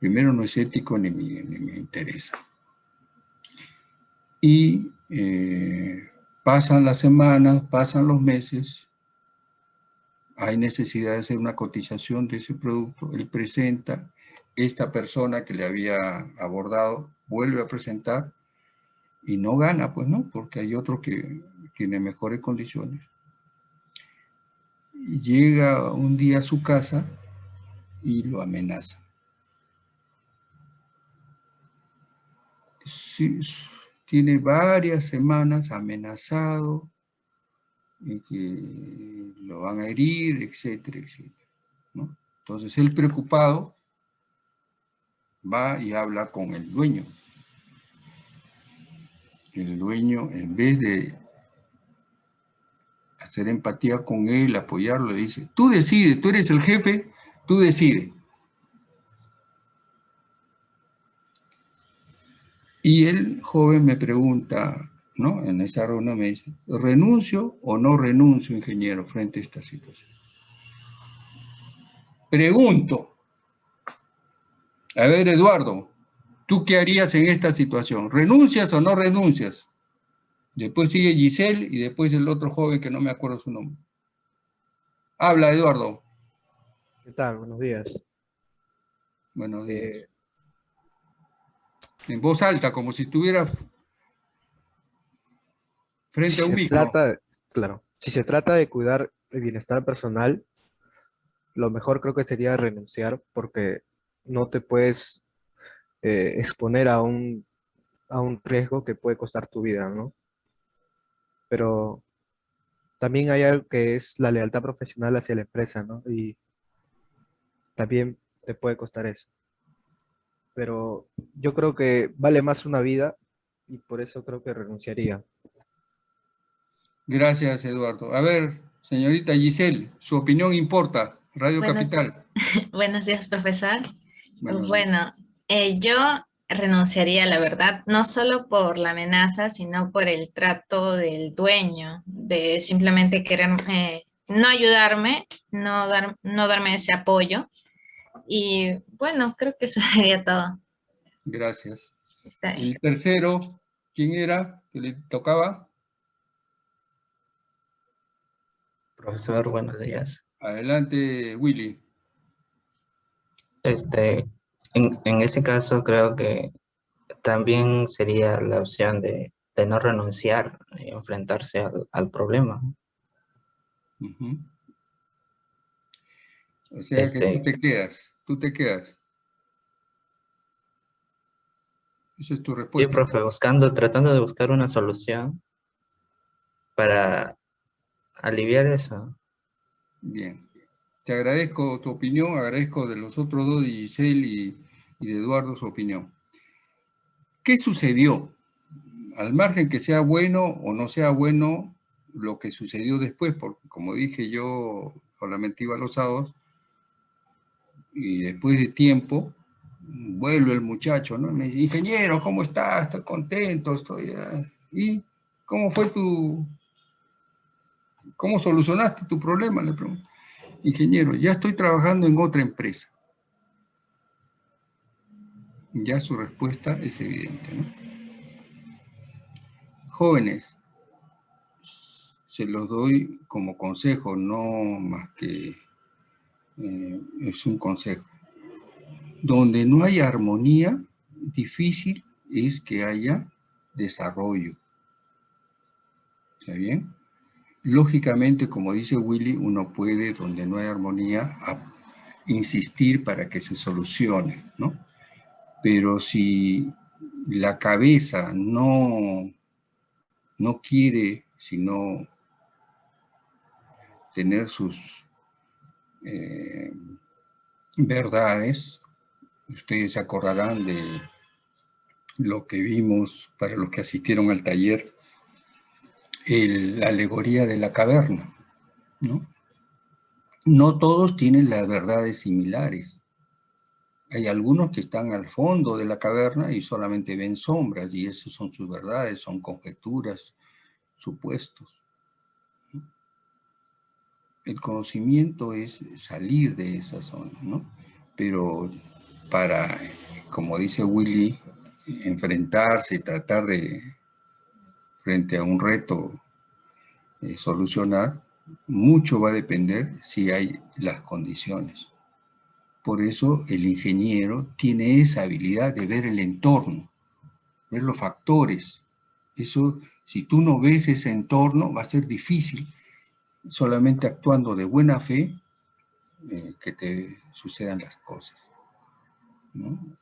primero no es ético ni me, ni me interesa. Y eh, pasan las semanas, pasan los meses, hay necesidad de hacer una cotización de ese producto, él presenta, esta persona que le había abordado vuelve a presentar y no gana, pues no, porque hay otro que, tiene mejores condiciones. Llega un día a su casa y lo amenaza. Tiene varias semanas amenazado y que lo van a herir, etcétera, etcétera. Entonces él preocupado va y habla con el dueño. El dueño, en vez de hacer empatía con él, apoyarlo, le dice, tú decides, tú eres el jefe, tú decides. Y el joven me pregunta, ¿no? En esa reunión me dice, ¿renuncio o no renuncio, ingeniero, frente a esta situación? Pregunto, a ver, Eduardo, ¿tú qué harías en esta situación? ¿Renuncias o no renuncias? Después sigue Giselle y después el otro joven que no me acuerdo su nombre. Habla, Eduardo. ¿Qué tal? Buenos días. Buenos días. Eh, en voz alta, como si estuviera frente si a un se micro. trata, claro, si se trata de cuidar el bienestar personal, lo mejor creo que sería renunciar porque no te puedes eh, exponer a un, a un riesgo que puede costar tu vida, ¿no? Pero también hay algo que es la lealtad profesional hacia la empresa, ¿no? Y también te puede costar eso. Pero yo creo que vale más una vida y por eso creo que renunciaría. Gracias, Eduardo. A ver, señorita Giselle, su opinión importa. Radio Capital. Buenos días, profesor. Buenos días. Bueno, eh, yo renunciaría, la verdad, no solo por la amenaza, sino por el trato del dueño, de simplemente querer eh, no ayudarme, no, dar, no darme ese apoyo. Y bueno, creo que eso sería todo. Gracias. Está bien. El tercero, ¿quién era que le tocaba? Profesor, buenos días. Adelante, Willy. Este, en, en ese caso creo que también sería la opción de, de no renunciar y enfrentarse al, al problema. O sea que Este- tú te quedas, tú te quedas. Esa es tu Sí, respuesta. profe, buscando, tratando de buscar una solución para aliviar eso. Bien. Te agradezco tu opinión, agradezco de los otros dos, de Giselle y, y de Eduardo, su opinión. ¿Qué sucedió? Al margen que sea bueno o no sea bueno lo que sucedió después, porque como dije yo, solamente iba los sábados, y después de tiempo, vuelve el muchacho, ¿no? Me dice, ingeniero, ¿cómo estás? Estoy contento, estoy... ah". ¿Y cómo fue tu... ¿Cómo solucionaste tu problema? Le pregunto. Ingeniero, ya estoy trabajando en otra empresa. Ya su respuesta es evidente. Jóvenes, se los doy como consejo, no más que eh, es un consejo. Donde no hay armonía, difícil es que haya desarrollo. ¿Está bien? Lógicamente, como dice Willy, uno puede, donde no hay armonía, insistir para que se solucione, ¿no? Pero si la cabeza no, no quiere, sino tener sus eh, verdades, ustedes se acordarán de lo que vimos para los que asistieron al taller, la alegoría de la caverna, ¿no? Todos tienen las verdades similares. Hay algunos que están al fondo de la caverna y solamente ven sombras, y esas son sus verdades, son conjeturas, supuestos. El conocimiento es salir de esa zona, ¿no? Pero para, como dice Willy, enfrentarse tratar de, frente a un reto, eh, solucionar, mucho va a depender si hay las condiciones. Por eso el ingeniero tiene esa habilidad de ver el entorno, ver los factores. Eso Si tú no ves ese entorno, va a ser difícil, solamente actuando de buena fe, eh, que te sucedan las cosas.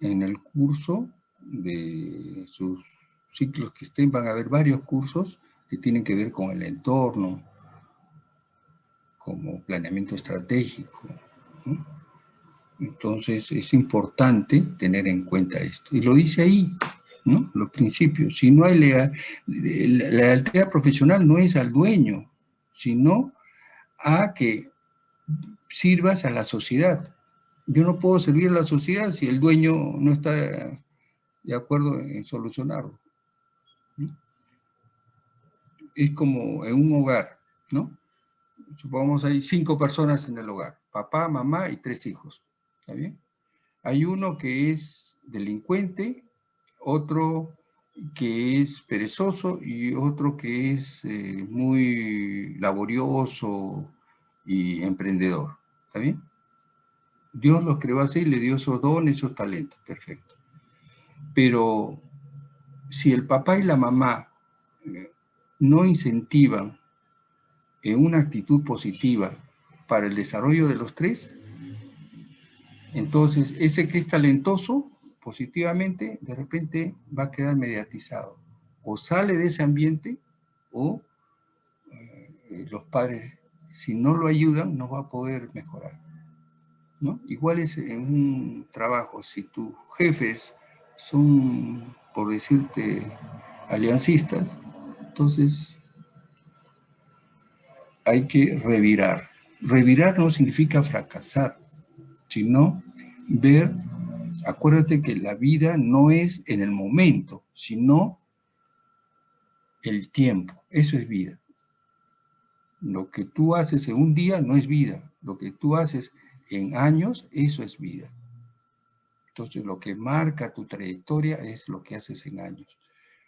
En el curso de sus ciclos que estén, van a haber varios cursos que tienen que ver con el entorno, como planeamiento estratégico. Entonces es importante tener en cuenta esto. Y lo dice ahí, ¿no? Los principios. Si no hay legal, la lealtad profesional no es al dueño, sino a que sirvas a la sociedad. Yo no puedo servir a la sociedad si el dueño no está de acuerdo en solucionarlo. Es como en un hogar, ¿no? Supongamos hay cinco personas en el hogar, papá, mamá y tres hijos, ¿está bien? Hay uno que es delincuente, otro que es perezoso y otro que es eh, muy laborioso y emprendedor, ¿está bien? Dios los creó así, le dio esos dones, esos talentos, perfecto. Pero si el papá y la mamá eh, no incentivan en una actitud positiva para el desarrollo de los tres, entonces ese que es talentoso positivamente, de repente va a quedar mediatizado. O sale de ese ambiente o eh, los padres, si no lo ayudan, no va a poder mejorar. ¿no? Igual es en un trabajo, si tus jefes son, por decirte, aliancistas, entonces hay que revirar. Revirar no significa fracasar, sino ver, acuérdate que la vida no es en el momento, sino el tiempo, eso es vida. Lo que tú haces en un día no es vida, lo que tú haces en años, eso es vida. Entonces, lo que marca tu trayectoria es lo que haces en años.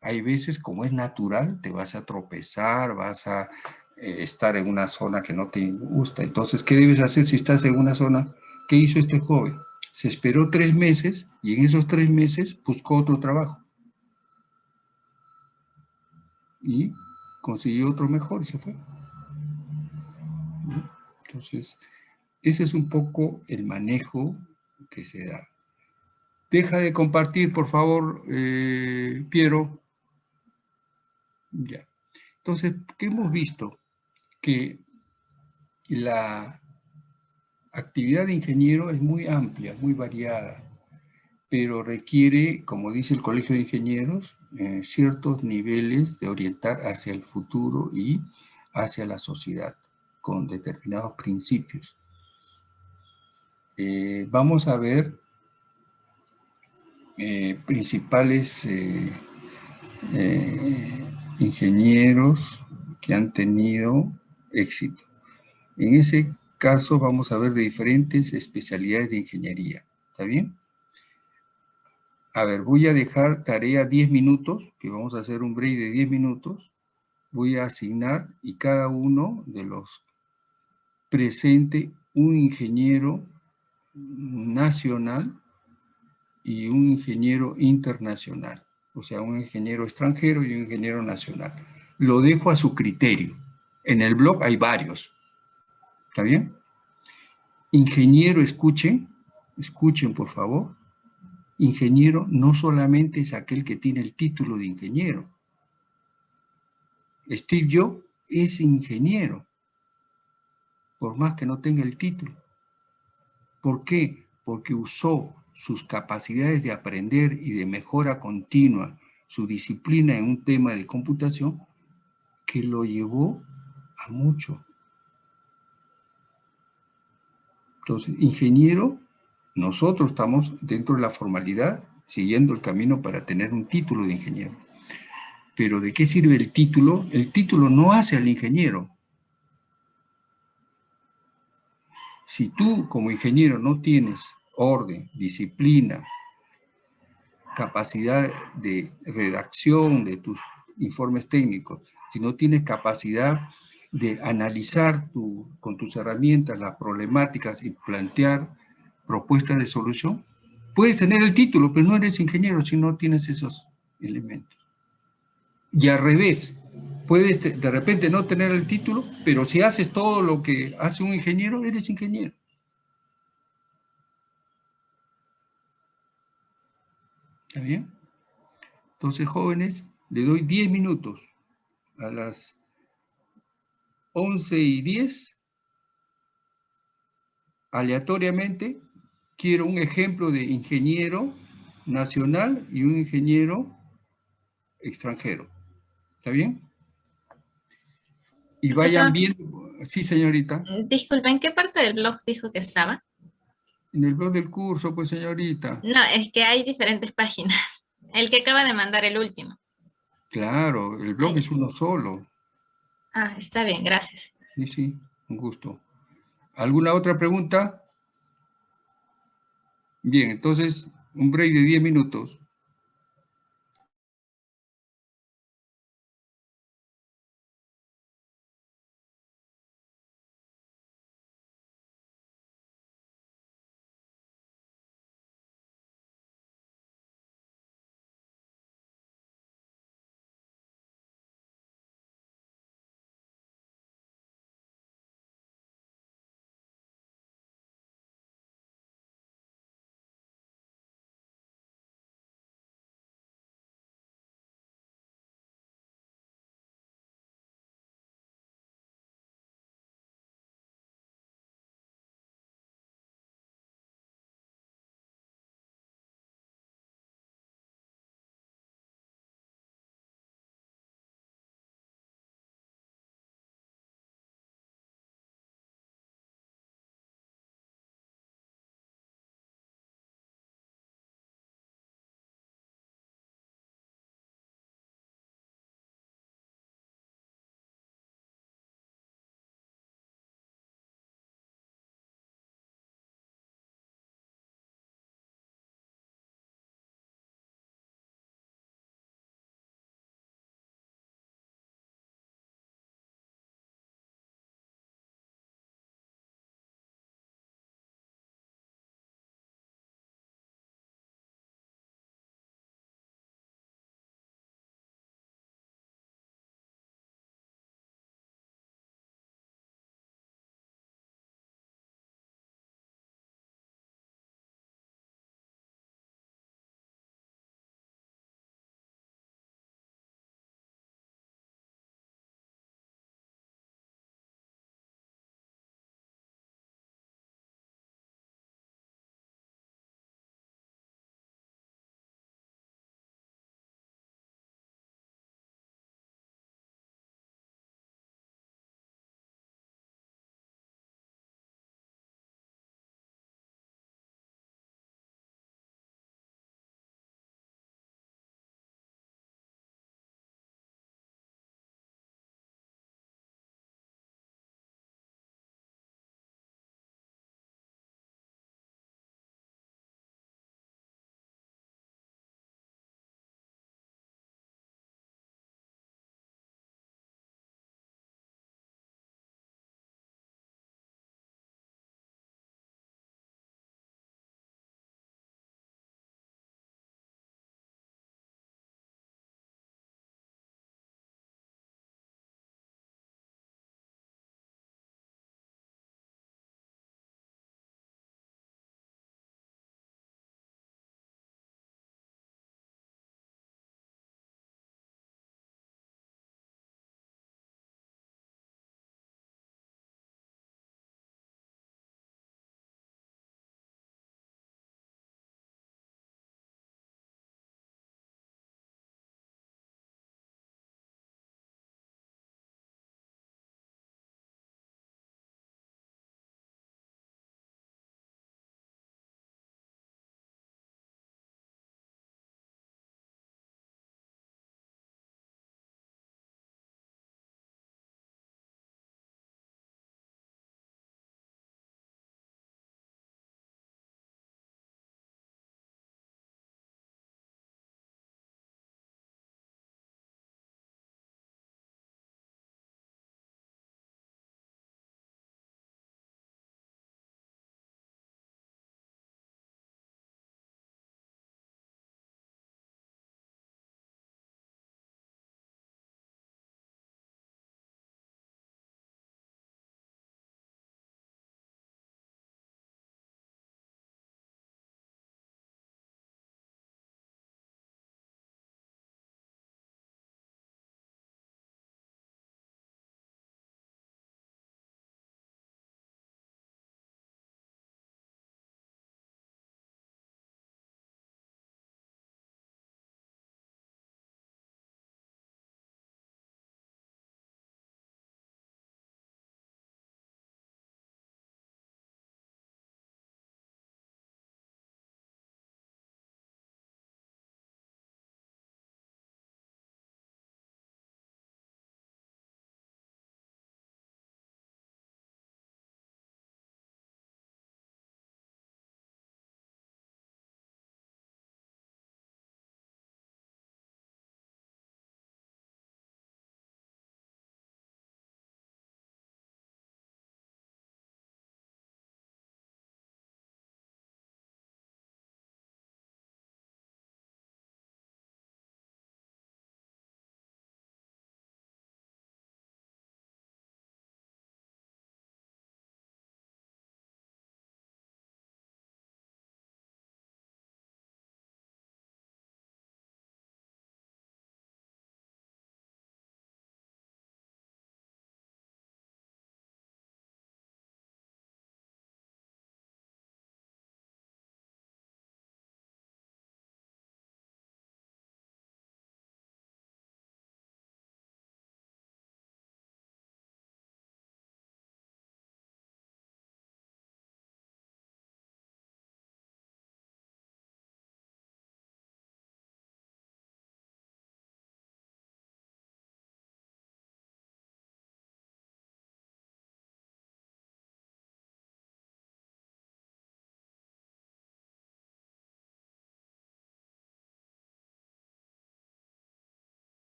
Hay veces, como es natural, te vas a tropezar, vas a eh, estar en una zona que no te gusta. Entonces, ¿qué debes hacer si estás en una zona? ¿Qué hizo este joven? Se esperó tres meses y en esos tres meses buscó otro trabajo. Y consiguió otro mejor y se fue. Entonces, ese es un poco el manejo que se da. Deja de compartir, por favor, eh, Piero. Ya. Entonces, ¿qué hemos visto? Que la actividad de ingeniero es muy amplia, muy variada, pero requiere, como dice el Colegio de Ingenieros, eh, ciertos niveles de orientar hacia el futuro y hacia la sociedad, con determinados principios. Eh, vamos a ver eh, principales eh, ingenieros que han tenido éxito. En ese caso vamos a ver de diferentes especialidades de ingeniería. ¿Está bien? A ver, voy a dejar tarea 10 minutos, que vamos a hacer un break de 10 minutos. Voy a asignar y cada uno de los presente un ingeniero nacional y un ingeniero internacional, o sea, un ingeniero extranjero y un ingeniero nacional. Lo dejo a su criterio. En el blog hay varios. ¿Está bien? Ingeniero, escuchen, escuchen por favor. Ingeniero no solamente es aquel que tiene el título de ingeniero. Steve Jobs es ingeniero, por más que no tenga el título. ¿Por qué? Porque usó sus capacidades de aprender y de mejora continua, su disciplina en un tema de computación, que lo llevó a mucho. Entonces, ingeniero, nosotros estamos dentro de la formalidad, siguiendo el camino para tener un título de ingeniero. Pero ¿de qué sirve el título? El título no hace al ingeniero, Si tú como ingeniero no tienes orden, disciplina, capacidad de redacción de tus informes técnicos, si no tienes capacidad de analizar con tus herramientas las problemáticas y plantear propuestas de solución, puedes tener el título, pero no eres ingeniero si no tienes esos elementos. Y al revés, Puedes de repente no tener el título, pero si haces todo lo que hace un ingeniero, eres ingeniero. ¿Está bien? Entonces, jóvenes, le doy 10 minutos. A las 11 y 10, aleatoriamente, quiero un ejemplo de ingeniero nacional y un ingeniero extranjero. ¿Está bien? Y vayan viendo, sí señorita, Disculpen, ¿en qué parte del blog dijo que estaba? En el blog del curso, pues señorita. No, es que hay diferentes páginas. El que acaba de mandar el último. Claro, el blog es uno solo. Ah, está bien, gracias. Sí, sí, un gusto. ¿Alguna otra pregunta? Bien, entonces, un break de 10 minutos.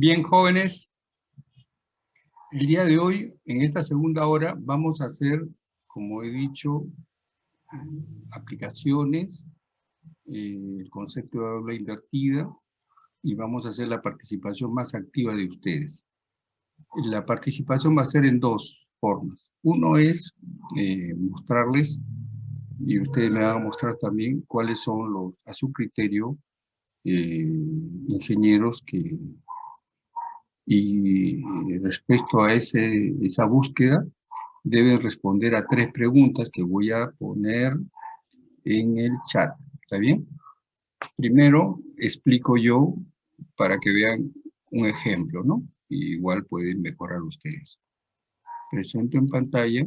Bien, jóvenes, el día de hoy, en esta segunda hora, vamos a hacer, como he dicho, aplicaciones, eh, el concepto de aula invertida, y vamos a hacer la participación más activa de ustedes. La participación va a ser en dos formas. Uno es eh, mostrarles, y ustedes me van a mostrar también cuáles son los, a su criterio, eh, ingenieros que, y respecto a ese, esa búsqueda, deben responder a tres preguntas que voy a poner en el chat. ¿Está bien? Primero, explico yo para que vean un ejemplo, ¿no? igual pueden mejorar ustedes. Presento en pantalla,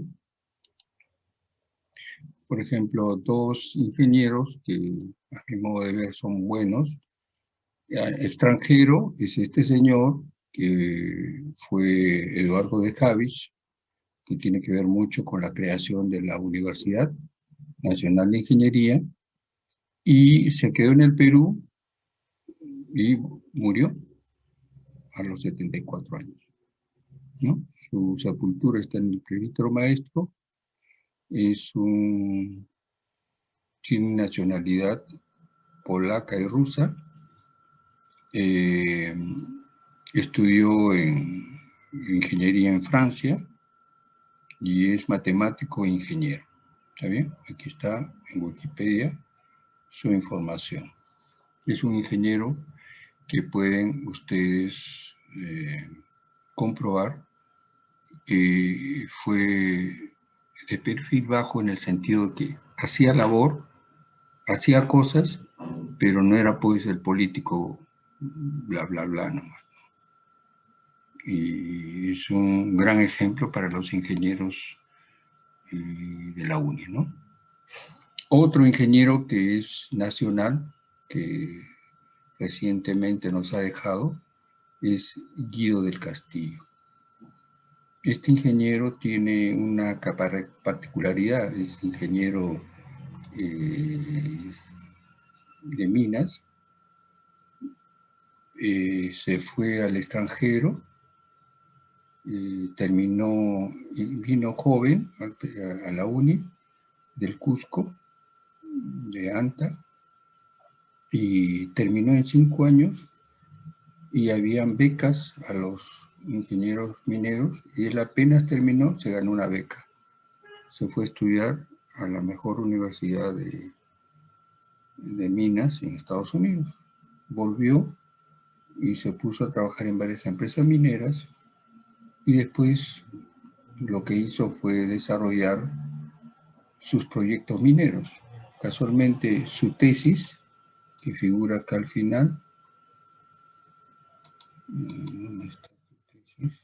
por ejemplo, dos ingenieros que a mi modo de ver son buenos. Extranjero es este señor, que fue Eduardo de Javich, que tiene que ver mucho con la creación de la Universidad Nacional de Ingeniería, y se quedó en el Perú y murió a los 74 años. ¿no? Su sepultura está en el Clérito Maestro, es un, tiene nacionalidad polaca y rusa, eh, estudió en ingeniería en Francia y es matemático e ingeniero. ¿Está bien? Aquí está en Wikipedia su información. Es un ingeniero que pueden ustedes eh, comprobar que fue de perfil bajo en el sentido de que hacía labor, hacía cosas, pero no era pues el político bla bla bla nomás. Y es un gran ejemplo para los ingenieros eh, de la UNI, ¿no? Otro ingeniero que es nacional, que recientemente nos ha dejado, es Guido del Castillo. Este ingeniero tiene una particularidad, es ingeniero eh, de minas, eh, se fue al extranjero, terminó, vino joven a, a la UNI del Cusco, de ANTA y terminó en cinco años y habían becas a los ingenieros mineros y él apenas terminó, se ganó una beca. Se fue a estudiar a la mejor universidad de, de minas en Estados Unidos. Volvió y se puso a trabajar en varias empresas mineras y después lo que hizo fue desarrollar sus proyectos mineros. Casualmente su tesis, que figura acá al final, ¿dónde está tesis?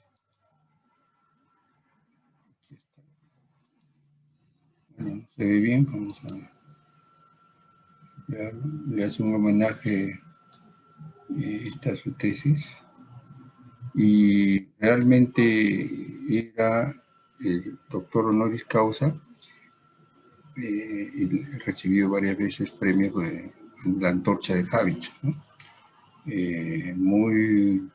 Bueno, se ve bien, vamos a Le hace un homenaje, eh, esta su tesis. Y realmente era el doctor honoris causa eh, y recibió varias veces premios de la antorcha de Javich. Eh, muy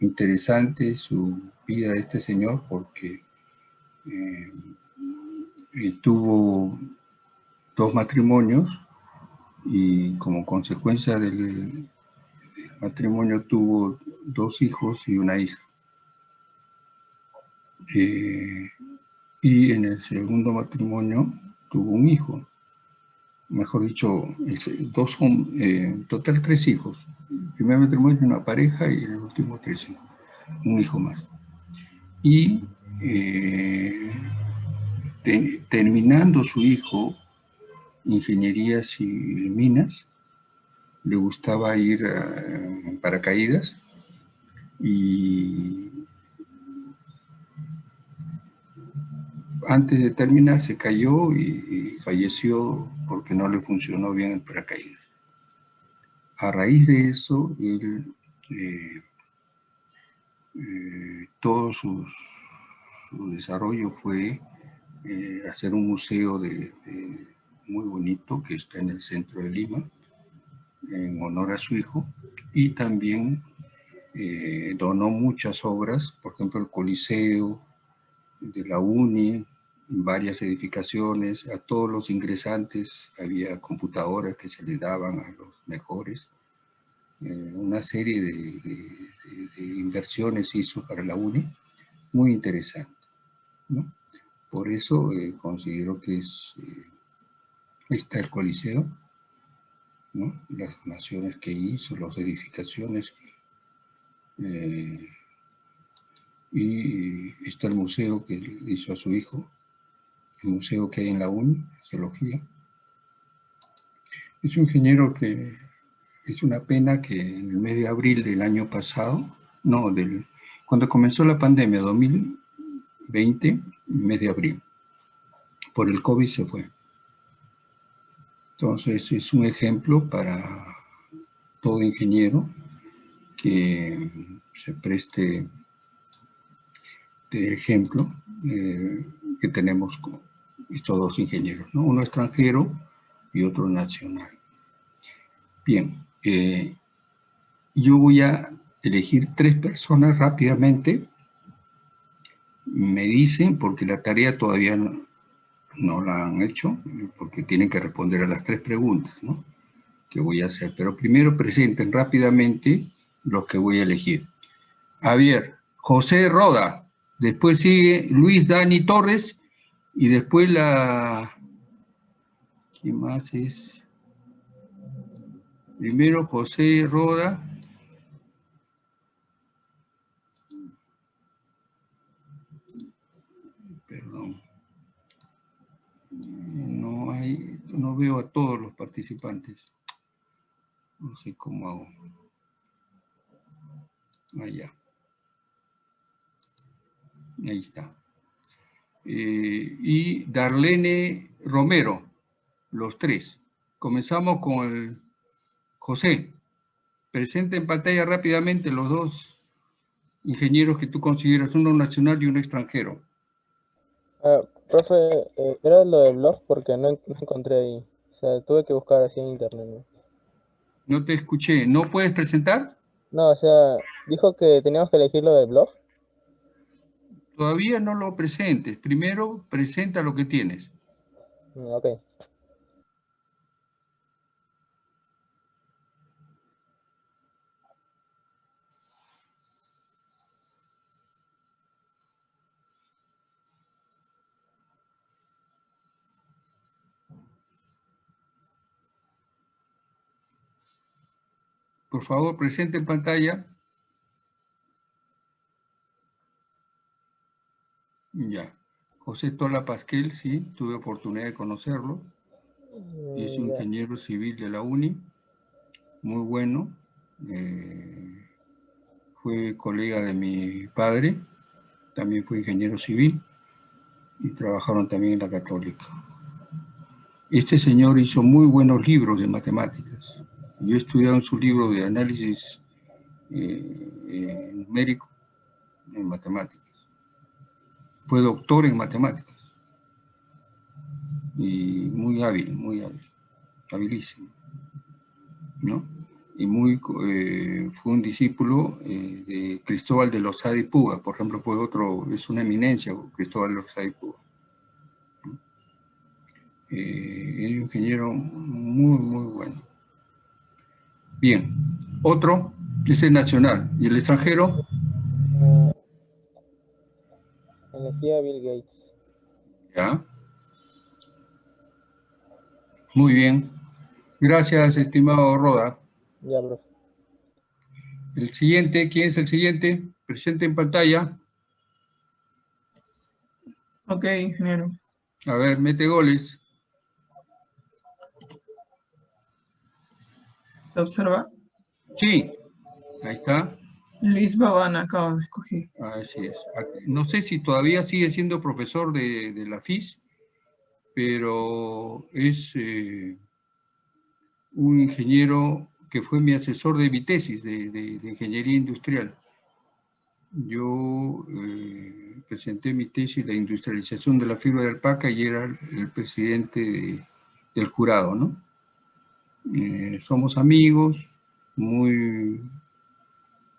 interesante su vida de este señor porque eh, tuvo dos matrimonios y como consecuencia del matrimonio tuvo dos hijos y una hija. y en el segundo matrimonio tuvo un hijo, mejor dicho, dos, eh, total tres hijos. El primer matrimonio una pareja y el último tres hijos, un hijo más. Y eh, terminando su hijo, ingenierías y minas, le gustaba ir a paracaídas y antes de terminar se cayó y, falleció porque no le funcionó bien el paracaídas. A raíz de eso, él, eh, eh, todo su desarrollo fue eh, hacer un museo de, muy bonito que está en el centro de Lima, en honor a su hijo, y también eh, donó muchas obras, por ejemplo el Coliseo de la UNI, varias edificaciones, a todos los ingresantes había computadoras que se les daban a los mejores. Eh, una serie de, inversiones hizo para la UNI, muy interesante. Por eso eh, considero que es, eh, está el Coliseo, las naciones que hizo, las edificaciones. y está el museo que hizo a su hijo, el museo que hay en la UNI, Geología. Es un ingeniero que es una pena que en el mes de abril del año pasado, no, del, cuando comenzó la pandemia, 2020, mes de abril, por el COVID se fue. Entonces es un ejemplo para todo ingeniero que se preste de ejemplo eh, que tenemos con estos dos ingenieros, ¿no? uno extranjero y otro nacional. Bien, eh, yo voy a elegir tres personas rápidamente. Me dicen, porque la tarea todavía no, la han hecho, porque tienen que responder a las tres preguntas, ¿no? Que voy a hacer. Pero primero presenten rápidamente los que voy a elegir. Javier, José Roda, después sigue Luis Dani Torres, y después la... ¿Quién más es? Primero José Roda. Perdón. No hay, no veo a todos los participantes. No sé cómo hago. Allá. Ahí está. Eh, y Darlene Romero, los tres. Comenzamos con el José, presenta en pantalla rápidamente los dos ingenieros que tú consideras, uno nacional y uno extranjero. Ah, profe, eh, era lo del blog porque no, encontré ahí. O sea, tuve que buscar así en internet. ¿no? te escuché. ¿No puedes presentar? No, o sea, dijo que teníamos que elegir lo del blog. Todavía no lo presentes. Primero presenta lo que tienes. Mm, ok. Por favor, presente en pantalla. Ya. José Tola Pasquel, sí, tuve oportunidad de conocerlo. Es un ingeniero civil de la UNI, muy bueno. Eh, fue colega de mi padre, también fue ingeniero civil y trabajaron también en la Católica. Este señor hizo muy buenos libros de matemáticas. Yo he estudiado en su libro de análisis eh, eh, numérico en matemáticas. Fue doctor en matemáticas. Y muy hábil, muy hábil, habilísimo. ¿no? Y muy, eh, fue un discípulo de Cristóbal de Lozada y Puga, por ejemplo, fue otro, es una eminencia, Cristóbal de Lozada y Puga. es un ingeniero muy, muy bueno. Bien. Otro, ese es nacional. ¿Y el extranjero? Elegí a Bill Gates. Ya. Muy bien. Gracias, estimado Roda. Ya, bro. El siguiente, ¿quién es el siguiente? Presente en pantalla. Ok, ingeniero. A ver, mete goles. ¿Se observa? Sí, ahí está. Luis Babana acabo de escoger. Así es. No sé si todavía sigue siendo profesor de, la FIS, pero es eh, un ingeniero que fue mi asesor de mi tesis de, ingeniería industrial. Yo eh, presenté mi tesis de industrialización de la fibra de alpaca y era el presidente del jurado, ¿no? Eh, somos amigos, muy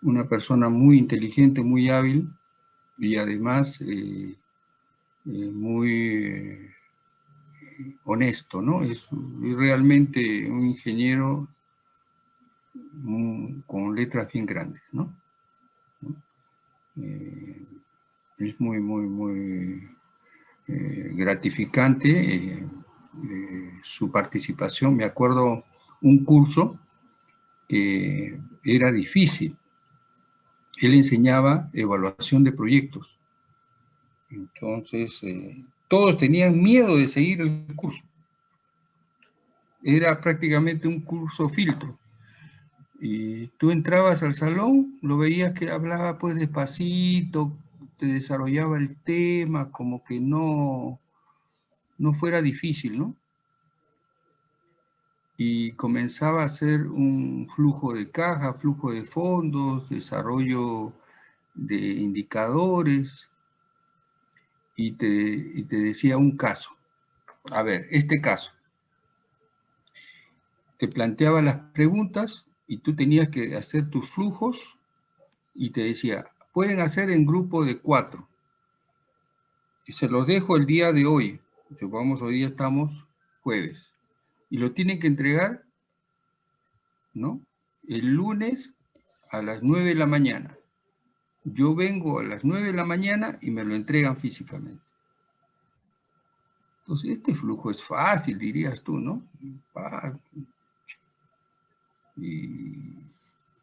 una persona muy inteligente, muy hábil y además eh, eh, muy honesto, ¿no? Es, realmente un ingeniero mm, con letras bien grandes, ¿no? Es muy, muy, muy gratificante su participación. Me acuerdo un curso que era difícil. Él enseñaba evaluación de proyectos. Entonces, eh, todos tenían miedo de seguir el curso. Era prácticamente un curso filtro. Y tú entrabas al salón, lo veías que hablaba pues despacito, te desarrollaba el tema, como que no, no fuera difícil, ¿no? Y comenzaba a hacer un flujo de caja, flujo de fondos, desarrollo de indicadores, y te, y te decía un caso. A ver, este caso. Te planteaba las preguntas y tú tenías que hacer tus flujos y te decía, pueden hacer en grupo de cuatro. Y se los dejo el día de hoy. Supongamos hoy día estamos jueves. Y lo tienen que entregar, ¿no? El lunes a las 9 de la mañana. Yo vengo a las 9 de la mañana y me lo entregan físicamente. Entonces, este flujo es fácil, dirías tú, ¿no? Y,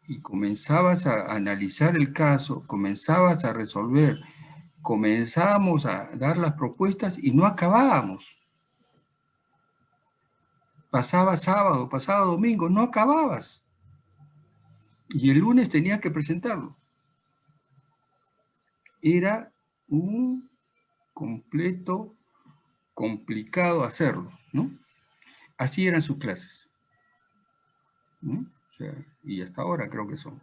y comenzabas a analizar el caso, comenzabas a resolver, comenzábamos a dar las propuestas y no acabábamos. Pasaba sábado, pasaba domingo, no acababas. Y el lunes tenía que presentarlo. Era un completo complicado hacerlo, ¿no? Así eran sus clases. y hasta ahora creo que son.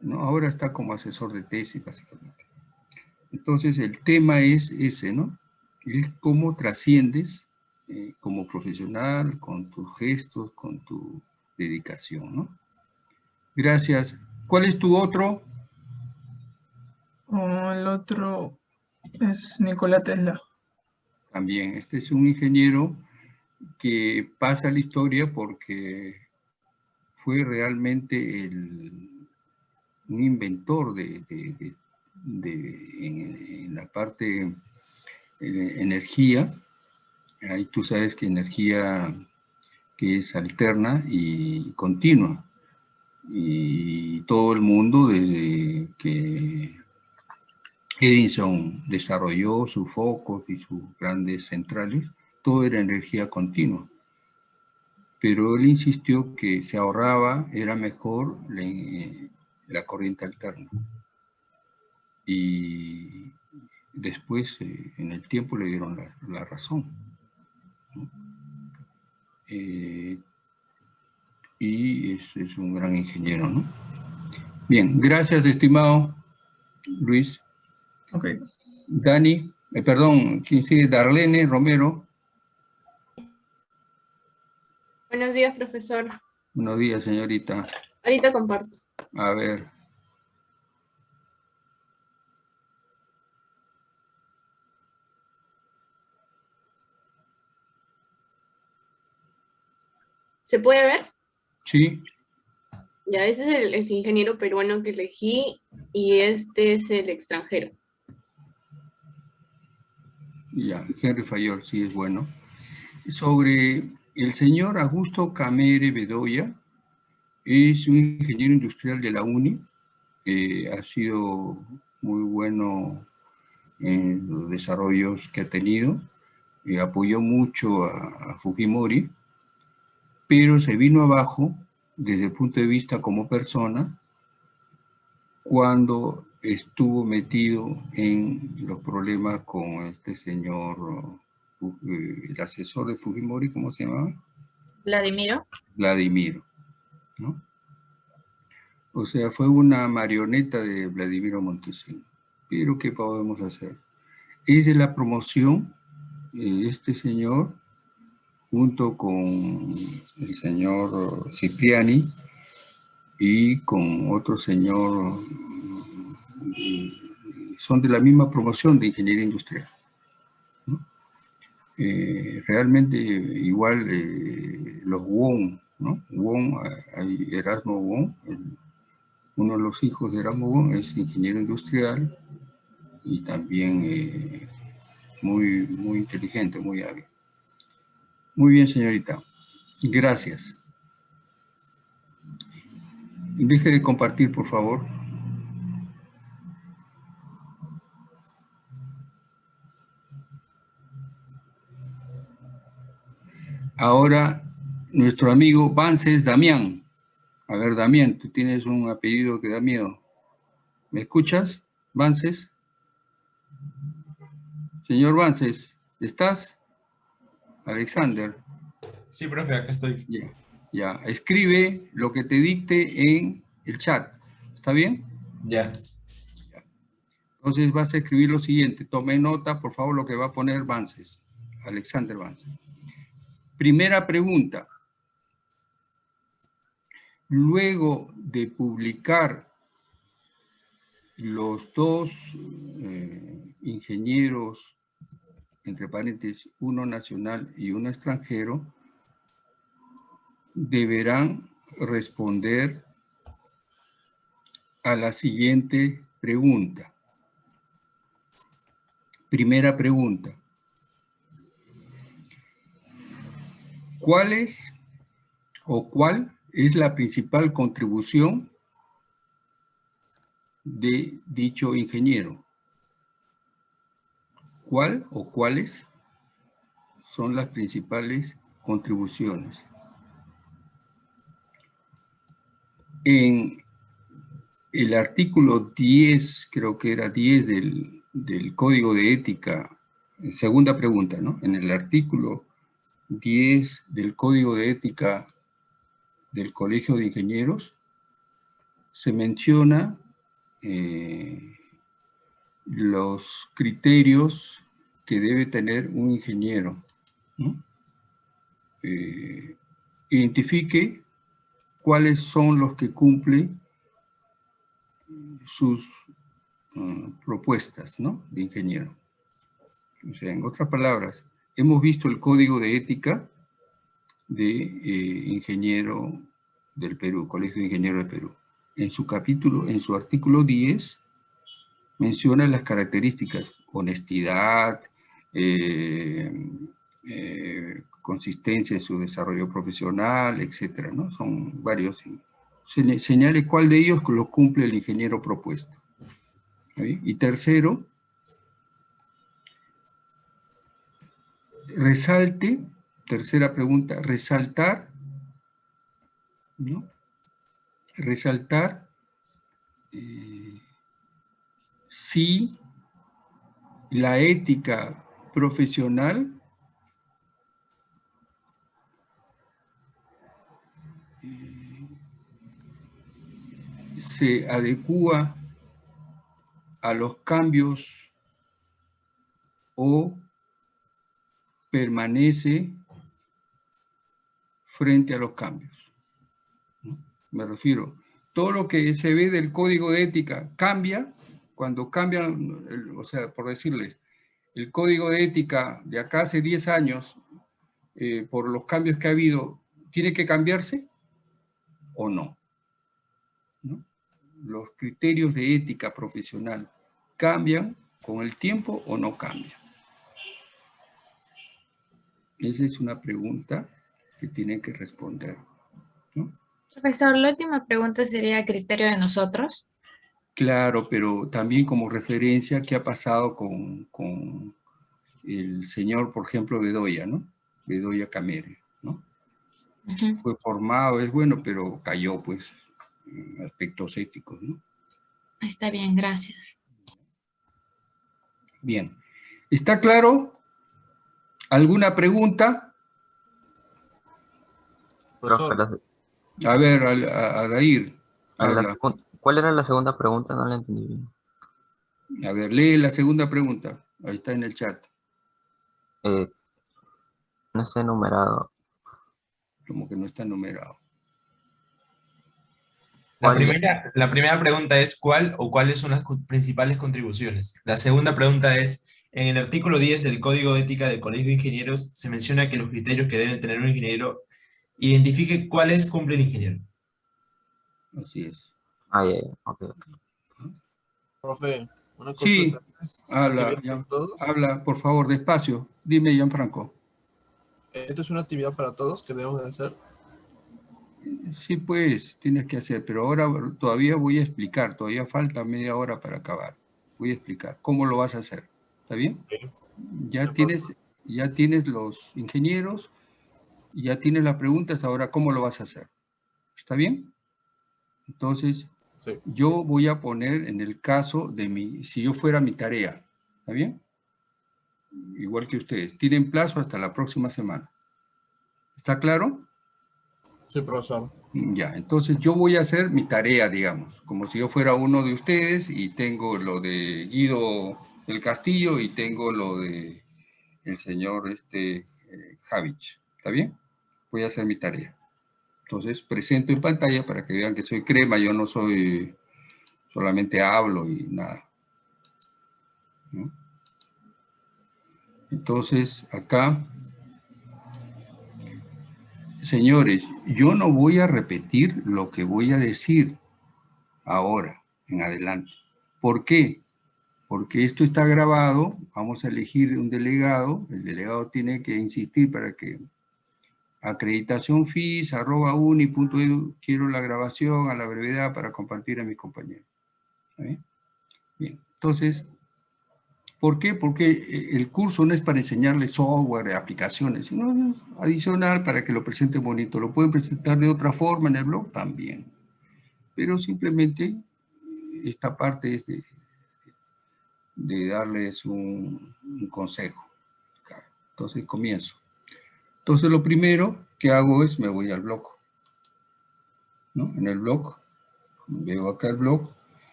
¿no? Ahora está como asesor de tesis, básicamente. Entonces, el tema es ese, ¿no? Es cómo trasciendes eh, como profesional, con tus gestos, con tu dedicación, ¿no? Gracias. ¿Cuál es tu otro? Oh, el otro es Nikola Tesla. También, este es un ingeniero que pasa la historia porque fue realmente el, un inventor de, de, de en, en, la parte de energía. Ahí tú sabes que energía que es alterna y continua. Y todo el mundo desde que Edison desarrolló sus focos y sus grandes centrales, todo era energía continua. Pero él insistió que se ahorraba, era mejor la, corriente alterna. Y después, eh, en el tiempo, le dieron la razón. ¿No? Eh, y es, es, un gran ingeniero, ¿no? Bien, gracias, estimado Luis. Ok. Dani, eh, perdón, ¿quién sigue? Darlene Romero. Buenos días, profesor. Buenos días, señorita. Ahorita comparto. A ver. ¿Se puede ver? Sí. Ya, ese es el, ingeniero peruano que elegí y este es el extranjero. Ya, Henry Fayol, sí es bueno. Sobre el señor Augusto Camere Bedoya, es un ingeniero industrial de la UNI, eh, ha sido muy bueno en los desarrollos que ha tenido, eh, apoyó mucho a, a Fujimori, pero se vino abajo desde el punto de vista como persona cuando estuvo metido en los problemas con este señor, el asesor de Fujimori, ¿cómo se llamaba? Vladimiro. Vladimiro, ¿no? O sea, fue una marioneta de Vladimiro Montesino. Pero, ¿qué podemos hacer? Es de la promoción, eh, este señor, junto con el señor Cipriani, y con otro señor, mm, son de la misma promoción de ingeniería industrial. Eh, realmente igual eh, los Wong, ¿no? Wong, hay Erasmo Wong, uno de los hijos de Erasmo Wong es ingeniero industrial y también eh, muy, muy inteligente, muy hábil. Muy bien, señorita. Gracias. Deje de compartir, por favor. Ahora, nuestro amigo Vances Damián. A ver, Damián, tú tienes un apellido que da miedo. ¿Me escuchas, Vances? Señor Vances, ¿estás? Alexander. Sí, profe, acá estoy. Ya, ya. Escribe lo que te dicte en el chat. ¿Está bien? Ya. Entonces vas a escribir lo siguiente. Tome nota, por favor, lo que va a poner Vances. Alexander Vances. Primera pregunta. Luego de publicar los dos eh, ingenieros, entre paréntesis, uno nacional y uno extranjero, deberán responder a la siguiente pregunta. Primera pregunta. ¿Cuál es o cuál es la principal contribución de dicho ingeniero? ¿Cuál o cuáles son las principales contribuciones? En el artículo 10, creo que era 10 del, del Código de Ética, segunda pregunta, ¿no? En el artículo 10 del Código de Ética del Colegio de Ingenieros, se menciona eh, los criterios que debe tener un ingeniero. Eh, identifique cuáles son los que cumplen sus uh, propuestas ¿no? de ingeniero. O sea, en otras palabras, hemos visto el código de ética de eh, ingeniero del Perú, Colegio de Ingenieros del Perú. En su capítulo, en su artículo 10, menciona las características, honestidad, eh, eh, consistencia en su desarrollo profesional, etcétera, ¿no? Son varios. Se, señale cuál de ellos lo cumple el ingeniero propuesto. Y tercero, resalte, tercera pregunta, resaltar, ¿no? Resaltar eh, si la ética profesional eh, se adecua a los cambios o permanece frente a los cambios. Me refiero, todo lo que se ve del código de ética cambia, cuando cambian, o sea, por decirles, el código de ética de acá hace 10 años, eh, por los cambios que ha habido, ¿tiene que cambiarse o no? Los criterios de ética profesional cambian con el tiempo o no cambian. Esa es una pregunta que tienen que responder. Profesor, la última pregunta sería criterio de nosotros. Claro, pero también como referencia, ¿qué ha pasado con, con el señor, por ejemplo, Bedoya, ¿no? Bedoya Camere, ¿no? Fue formado, es bueno, pero cayó, pues, en aspectos éticos, ¿no? Está bien, gracias. Bien. ¿Está claro? ¿Alguna pregunta? A ver, Al- a- Adair, a la ¿cuál era la segunda pregunta? No la entendí bien. A ver, lee la segunda pregunta. Ahí está en el chat. Eh, no está enumerado. Como que no está numerado. La primera, la primera pregunta es ¿cuál o cuáles son las principales contribuciones? La segunda pregunta es, en el artículo 10 del Código de Ética del Colegio de Ingenieros se menciona que los criterios que deben tener un ingeniero identifique cuáles cumple el ingeniero. Así es. Ah, ya, ya, ok, ok. Profe, una Sí, consulta. ¿Es habla, Gian- habla, por favor, despacio. Dime, Gianfranco. ¿Esto es una actividad para todos que debemos de hacer? Sí, pues, tienes que hacer, pero ahora todavía voy a explicar, todavía falta media hora para acabar. Voy a explicar cómo lo vas a hacer. ¿Está bien? Ya tienes, ya tienes los ingenieros, ya tienes las preguntas, ahora cómo lo vas a hacer. ¿Está bien? Entonces, Sí. yo voy a poner en el caso de mi, si yo fuera mi tarea, ¿está bien? Igual que ustedes. Tienen plazo hasta la próxima semana. ¿Está claro? Sí, profesor. Ya, entonces yo voy a hacer mi tarea, digamos, como si yo fuera uno de ustedes y tengo lo de Guido del Castillo y tengo lo de el señor este, eh, Javich. ¿Está bien? Voy a hacer mi tarea. Entonces presento en pantalla para que vean que soy crema, yo no soy, solamente hablo y nada. Entonces acá Señores, yo no voy a repetir lo que voy a decir ahora, en adelante. ¿Por qué? Porque esto está grabado, vamos a elegir un delegado, el delegado tiene que insistir para que acreditación FIS, arroba uni, punto edu, quiero la grabación a la brevedad para compartir a mis compañeros. ¿Está bien? Entonces, ¿Por qué? Porque eh, el curso no es para enseñarles software, aplicaciones, sino es adicional para que lo presenten bonito. Lo pueden presentar de otra forma en el blog también. Pero simplemente eh, esta parte es de, de darles un, un consejo. Entonces comienzo. Entonces lo primero que hago es me voy al blog. ¿no? En el blog, veo acá el blog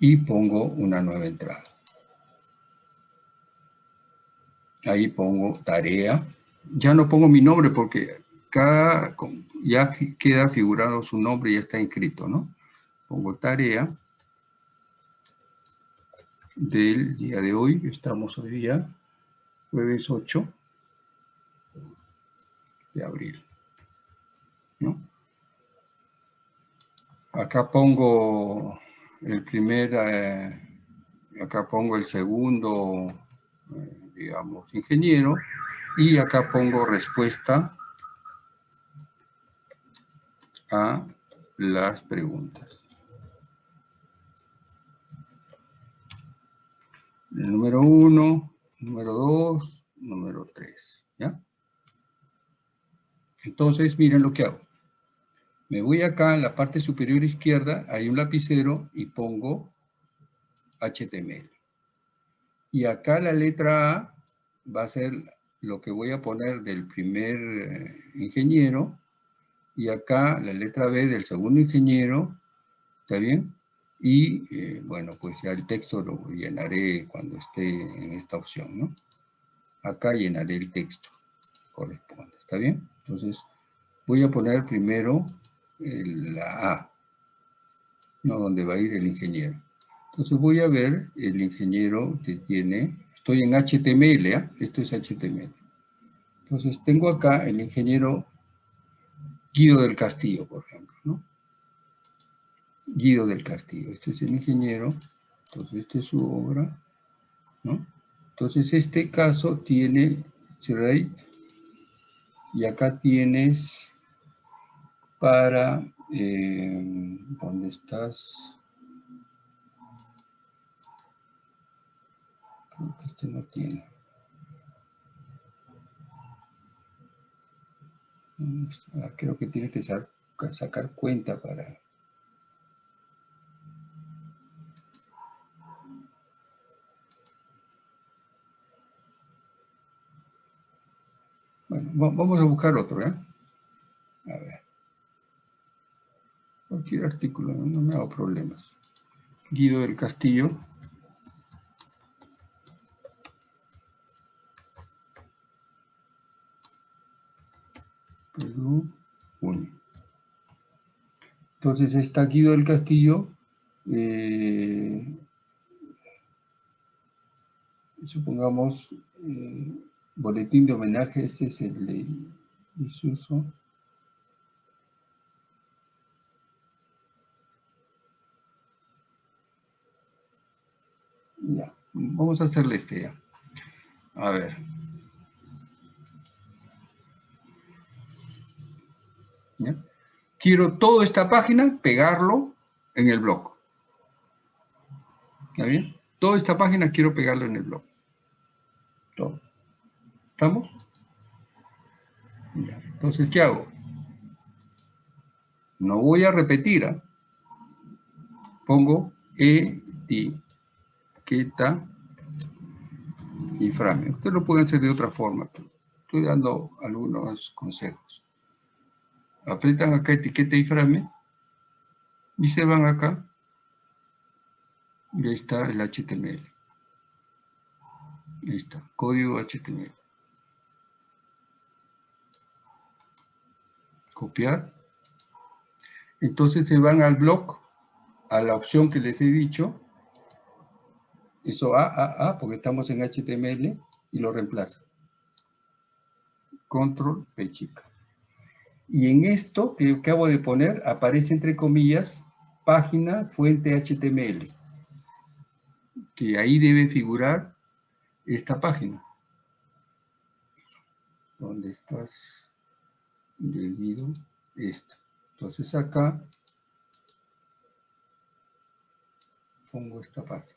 y pongo una nueva entrada. ahí pongo tarea. Ya no pongo mi nombre porque cada, ya queda figurado su nombre y ya está inscrito, ¿no? Pongo tarea del día de hoy, estamos hoy día, jueves 8 de abril, ¿no? Acá pongo el primer, eh, acá pongo el segundo, eh, digamos, ingeniero, y acá pongo respuesta a las preguntas. El número uno, número dos, número tres, ¿ya? Entonces, miren lo que hago. Me voy acá en la parte superior izquierda, hay un lapicero y pongo HTML. Y acá la letra A va a ser lo que voy a poner del primer eh, ingeniero. Y acá la letra B del segundo ingeniero. ¿Está bien? Y eh, bueno, pues ya el texto lo llenaré cuando esté en esta opción, ¿no? Acá llenaré el texto corresponde. ¿Está bien? Entonces voy a poner primero la A. No, donde va a ir el ingeniero. Entonces voy a ver el ingeniero que tiene, estoy en HTML, ¿ah? esto es HTML. Entonces tengo acá el ingeniero Guido del Castillo, por ejemplo, ¿no? Guido del Castillo, este es el ingeniero, entonces esta es su obra, ¿no? Entonces este caso tiene rate y acá tienes para, eh, ¿dónde estás? Creo que este no tiene. Ah, Creo que tiene que sa- sacar cuenta para... Bueno, va- vamos a buscar otro, ¿eh? A ver. Cualquier artículo, no, me hago problemas. Guido del Castillo. Perú, junio. Entonces está Guido del Castillo, eh, supongamos, eh, boletín de homenaje, este es el de Isuso. Ya, vamos a hacerle este ya. A ver. Quiero toda esta página pegarlo en el blog. ¿Está bien? Toda esta página quiero pegarlo en el blog. ¿Estamos? Entonces, ¿qué hago? No voy a repetir. ¿ah? Pongo etiqueta y frame. Ustedes lo pueden hacer de otra forma. Estoy dando algunos consejos. Aprietan acá etiqueta y frame y se van acá y ahí está el HTML. Ahí está, código HTML. Copiar. Entonces se van al blog, a la opción que les he dicho. Eso A, A, A, porque estamos en HTML, y lo reemplaza. Control P chica. Y en esto que acabo de poner, aparece entre comillas, página fuente HTML que ahí debe figurar esta página. ¿Dónde estás? Debido esto. Entonces acá pongo esta página.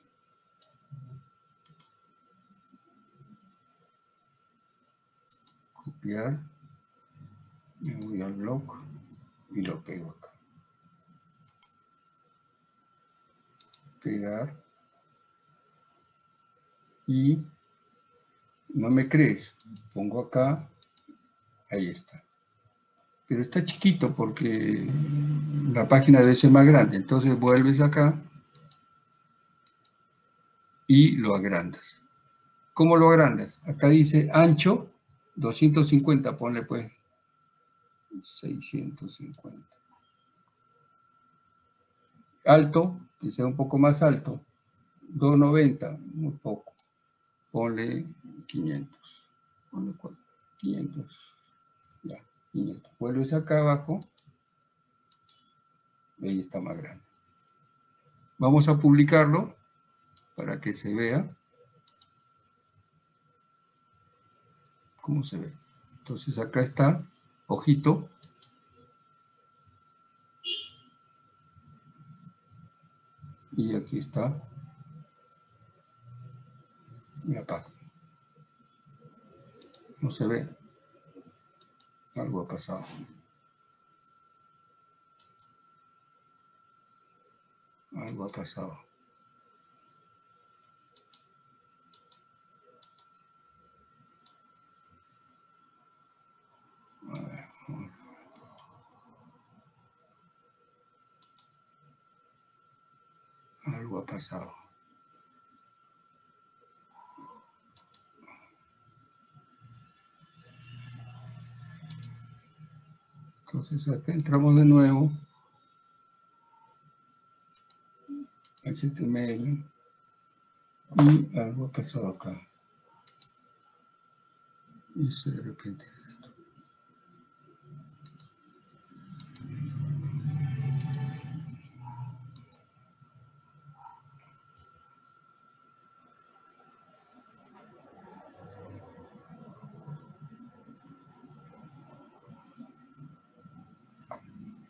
Copiar. Me voy al blog y lo pego acá. Pegar y no me crees, pongo acá, ahí está. Pero está chiquito porque la página debe ser más grande, entonces vuelves acá y lo agrandas. ¿Cómo lo agrandas? Acá dice ancho 250, ponle pues 650. Alto, que sea un poco más alto, 290, muy poco ponle 500. Ponle 500. 500. Vuelves acá abajo. Ahí está más grande. Vamos a publicarlo para que se vea cómo se ve. Entonces acá está, ojito. Y aquí está y acá. No se ve. Algo ha pasado. Algo ha pasado. A ver, Algo ha pasado. Entonces acá entramos de nuevo. HTML. Y algo ha pasado acá. Y se de repente esto.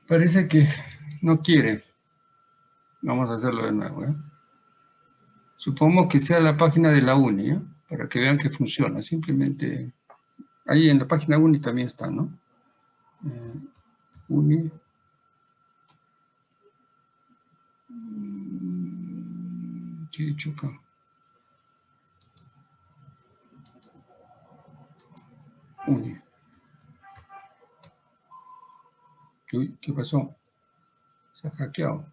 Parece que no quiere. Vamos a hacerlo de nuevo. ¿eh? Supongo que sea la página de la UNI, ¿eh? para que vean que funciona. Simplemente, ahí en la página UNI también está, ¿no? Eh, UNI. ¿Qué he hecho acá? UNI. Que passou? pasó? Se ha hackeado.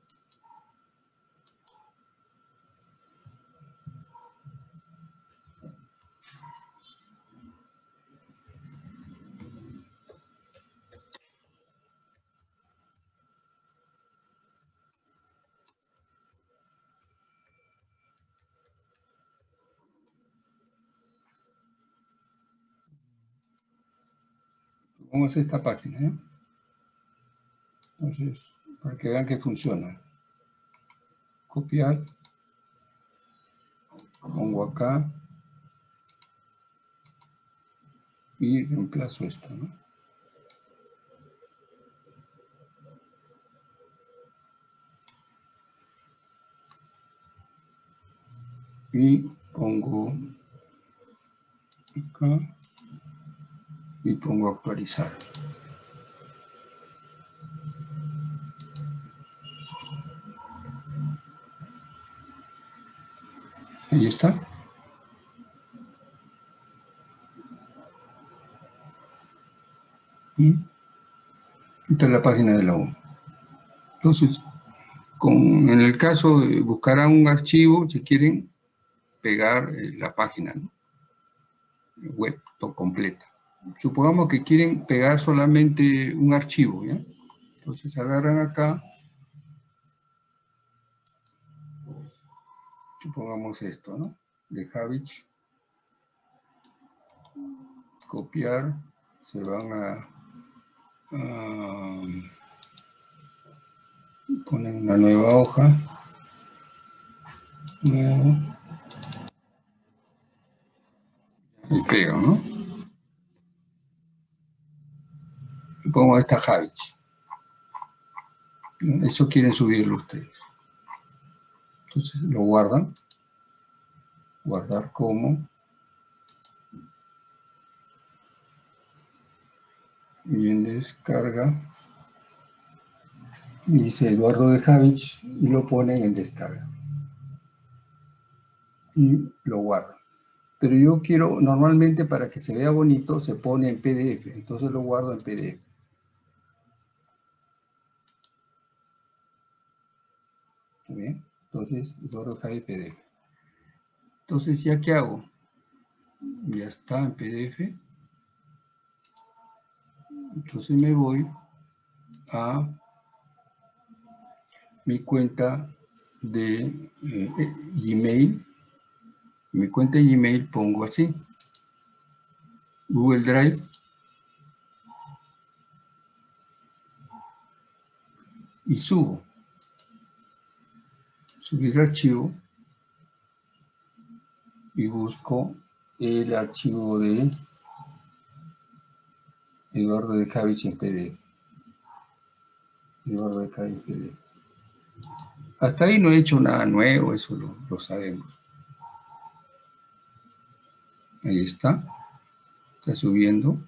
vamos a esta página. ¿eh? Entonces, para que vean que funciona. Copiar. Pongo acá. Y reemplazo esto, ¿no? Y pongo acá y pongo actualizar. Ahí está. Y esta es la página de la U. Entonces, en el caso de buscar un archivo, si quieren pegar eh, la página web completa. Supongamos que quieren pegar solamente un archivo. Entonces agarran acá supongamos esto, ¿no? De Javich. Copiar. Se van a, ponen una nueva hoja. Nuevo. Y pego, ¿no? Y pongo esta Javich. Eso quieren subirlo ustedes. Entonces lo guardan. Guardar como. Y en descarga. Dice Eduardo de Javich y lo ponen en descarga. Y lo guardan. Pero yo quiero, normalmente para que se vea bonito, se pone en PDF. Entonces lo guardo en PDF. bien? Entonces, Eduardo cae PDF. Entonces, ¿ya qué hago? Ya está en PDF. Entonces me voy a mi cuenta de eh, Gmail. Mi cuenta de Gmail pongo así. Google Drive. Y subo subir archivo y busco el archivo de Eduardo de Cavich en PDF. Eduardo de Cavich en PDF. Hasta ahí no he hecho nada nuevo, eso lo, lo sabemos. Ahí está. Está subiendo.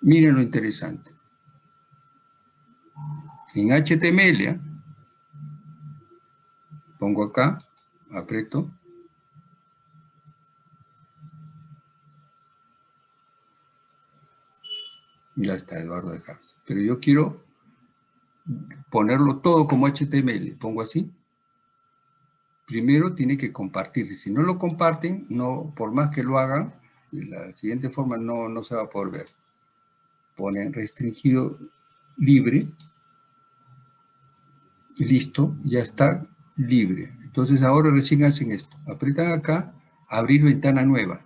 Miren lo interesante. En HTML, ¿eh? Pongo acá, aprieto. Ya está Eduardo de Javes. Pero yo quiero ponerlo todo como HTML. Pongo así. Primero tiene que compartirse. Si no lo comparten, no, por más que lo hagan, de la siguiente forma no, no se va a poder ver. Ponen restringido libre. Listo, ya está libre. Entonces ahora recién hacen esto. Apretan acá, abrir ventana nueva.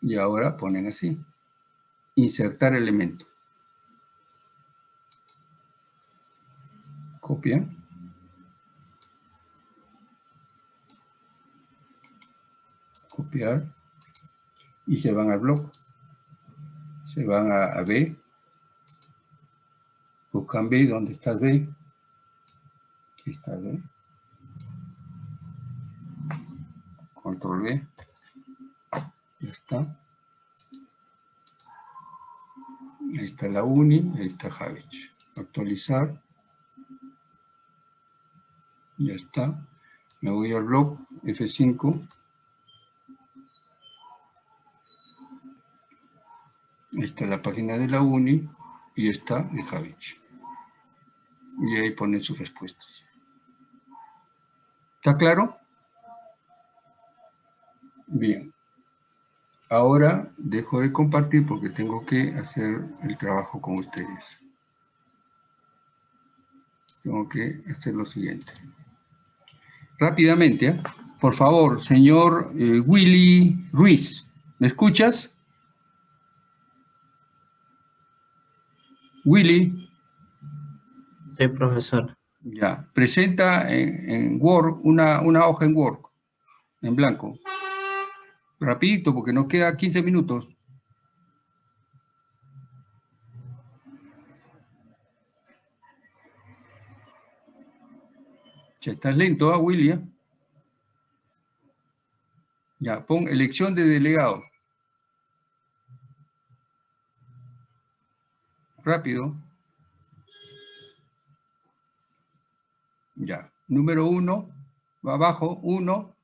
Y ahora ponen así. Insertar elemento. Copian. Copiar y se van al blog. Se van a, B, buscan B, ¿dónde está B? Aquí está B. Control B. Ya está. Ahí está la uni, ahí está Javich. Actualizar. Ya está. Me voy al blog F5 Esta es la página de la UNI y esta de Javich. Y ahí ponen sus respuestas. ¿Está claro? Bien. Ahora dejo de compartir porque tengo que hacer el trabajo con ustedes. tengo que hacer lo siguiente. Rápidamente, ¿eh? por favor, señor eh, Willy Ruiz, ¿me escuchas? Willy. Sí, profesor. Ya, presenta en, en Word, una, una hoja en Word, en blanco. Rapidito, porque nos queda 15 minutos. Ya estás lento, ¿ah, William? Ya, pon elección de delegado. Rápido. Ya, número uno, va abajo, uno,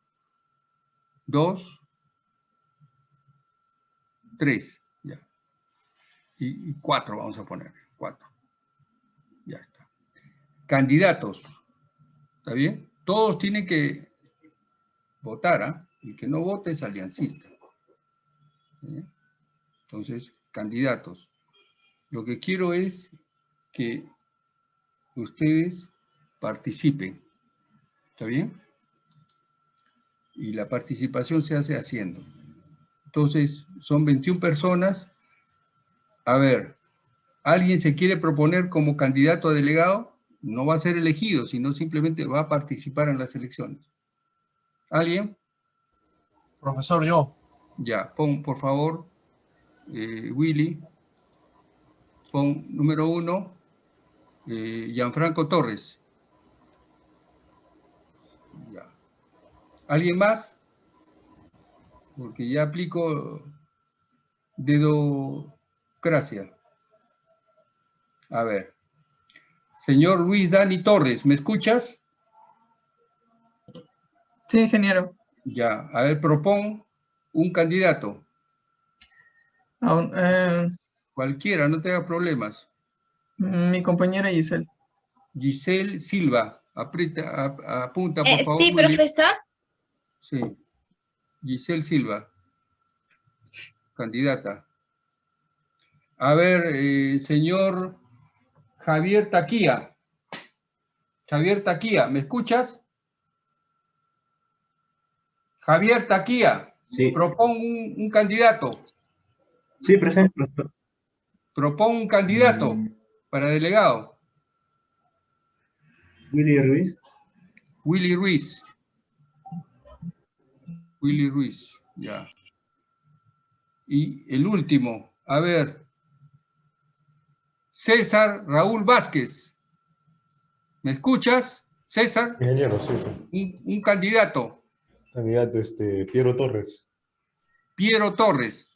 dos, tres, ya. Y, y cuatro vamos a poner, cuatro. Ya está. Candidatos. ¿Está bien? Todos tienen que votar, ¿ah? El que no vote es aliancista. ¿Sí? Entonces, candidatos. Lo que quiero es que ustedes participen. ¿Está bien? Y la participación se hace haciendo. Entonces, son 21 personas. A ver, ¿alguien se quiere proponer como candidato a delegado? no va a ser elegido, sino simplemente va a participar en las elecciones. ¿Alguien? Profesor, yo. Ya, pon por favor, eh, Willy, pon número uno, eh, Gianfranco Torres. Ya. ¿Alguien más? Porque ya aplico dedocracia. A ver. Señor Luis Dani Torres, ¿me escuchas? Sí, ingeniero. Ya, a ver, propón un candidato. Eh, Cualquiera, no tenga problemas. mi compañera Giselle. Giselle Silva, aprieta, apunta por Eh, favor. sí, profesor. Sí. Giselle Silva, candidata. A ver, eh, señor Javier Taquía. Javier Taquía, ¿me escuchas? Javier Taquía, Sí. propón un, un candidato. Sí, presente, profesor. Propón un candidato para delegado. Willy Ruiz. Willy Ruiz. Willy Ruiz, ya. Y el último, a ver. César Raúl Vázquez. ¿Me escuchas? César, Ingeniero, sí. un, un candidato. Candidato, este, Piero Torres. Piero Torres.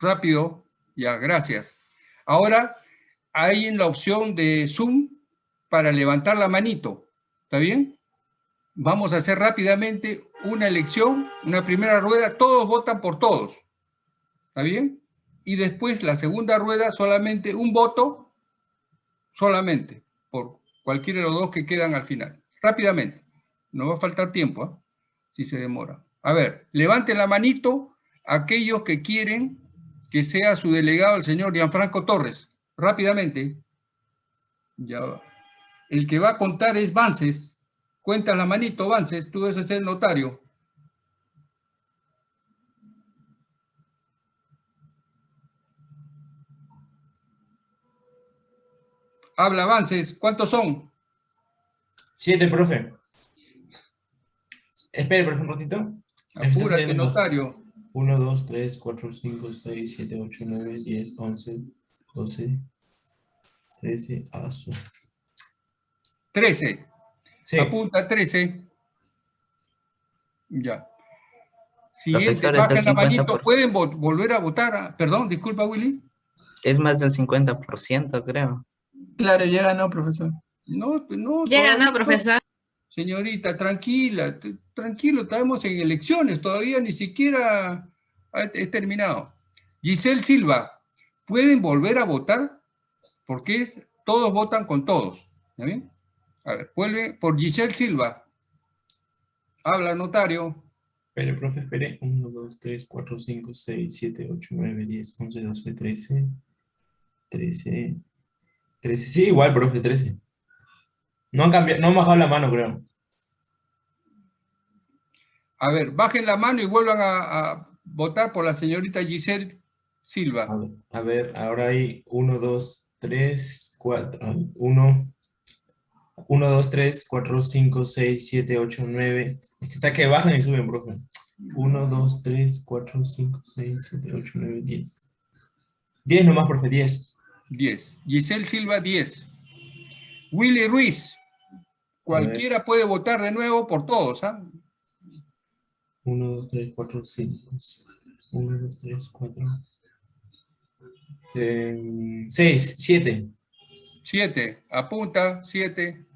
Rápido, ya, gracias. Ahora, hay en la opción de Zoom para levantar la manito. ¿Está bien? Vamos a hacer rápidamente una elección, una primera rueda, todos votan por todos. ¿Está bien? Y después la segunda rueda, solamente un voto, solamente, por cualquiera de los dos que quedan al final. Rápidamente. No va a faltar tiempo, ¿ah? si se demora. A ver, levanten la manito aquellos que quieren que sea su delegado el señor Gianfranco Torres. Rápidamente. Ya va. El que va a contar es Vances. Cuenta la manito, Vances, tú debes ser el notario. Habla, Vances, ¿cuántos son? Siete, profe. Espere, profe, un ratito. Apúrate, notario. 1, 2, 3, 4, 5, 6, 7, 8, 9, 10, 11, 12, 13, ah, su- 13. Sí. Apunta 13. Ya. Siguiente, Profesor, es el bajen la manito. 50%. ¿Pueden vo- volver a votar? a- Perdón, disculpa, Willy. Es más del 50%, creo. Claro, ya ganó, profesor. No, no. Ya todavía ganó, profesor. Señorita, tranquila, tranquilo, estamos en elecciones, todavía ni siquiera he terminado. Giselle Silva, ¿pueden volver a votar? Porque es, todos votan con todos. ¿Está bien? A ver, vuelve por Giselle Silva. Habla, notario. Espere, profe, espere. 1, 2, 3, 4, 5, 6, 7, 8, 9, 10, 11, 12, 13, 13, 13. Sí, igual, profe, 13. No han cambiado, no han bajado la mano, creo. A ver, bajen la mano y vuelvan a, a votar por la señorita Giselle Silva. A ver, a ver, ahora hay 1, 2, 3, 4, 1, 1, 2, 3, 4, 5, 6, 7, 8, 9. Es que está que bajan y suben, profe. 1, 2, 3, 4, 5, 6, 7, 8, 9, 10. 10 nomás, profe, 10. 10. Giselle Silva, 10. Willy Ruiz. Cualquiera puede votar de nuevo por todos, ¿ah? 1, 2, 3, 4, 5. 1, 2, 3, 4. 6, 7. 7. Apunta, 7.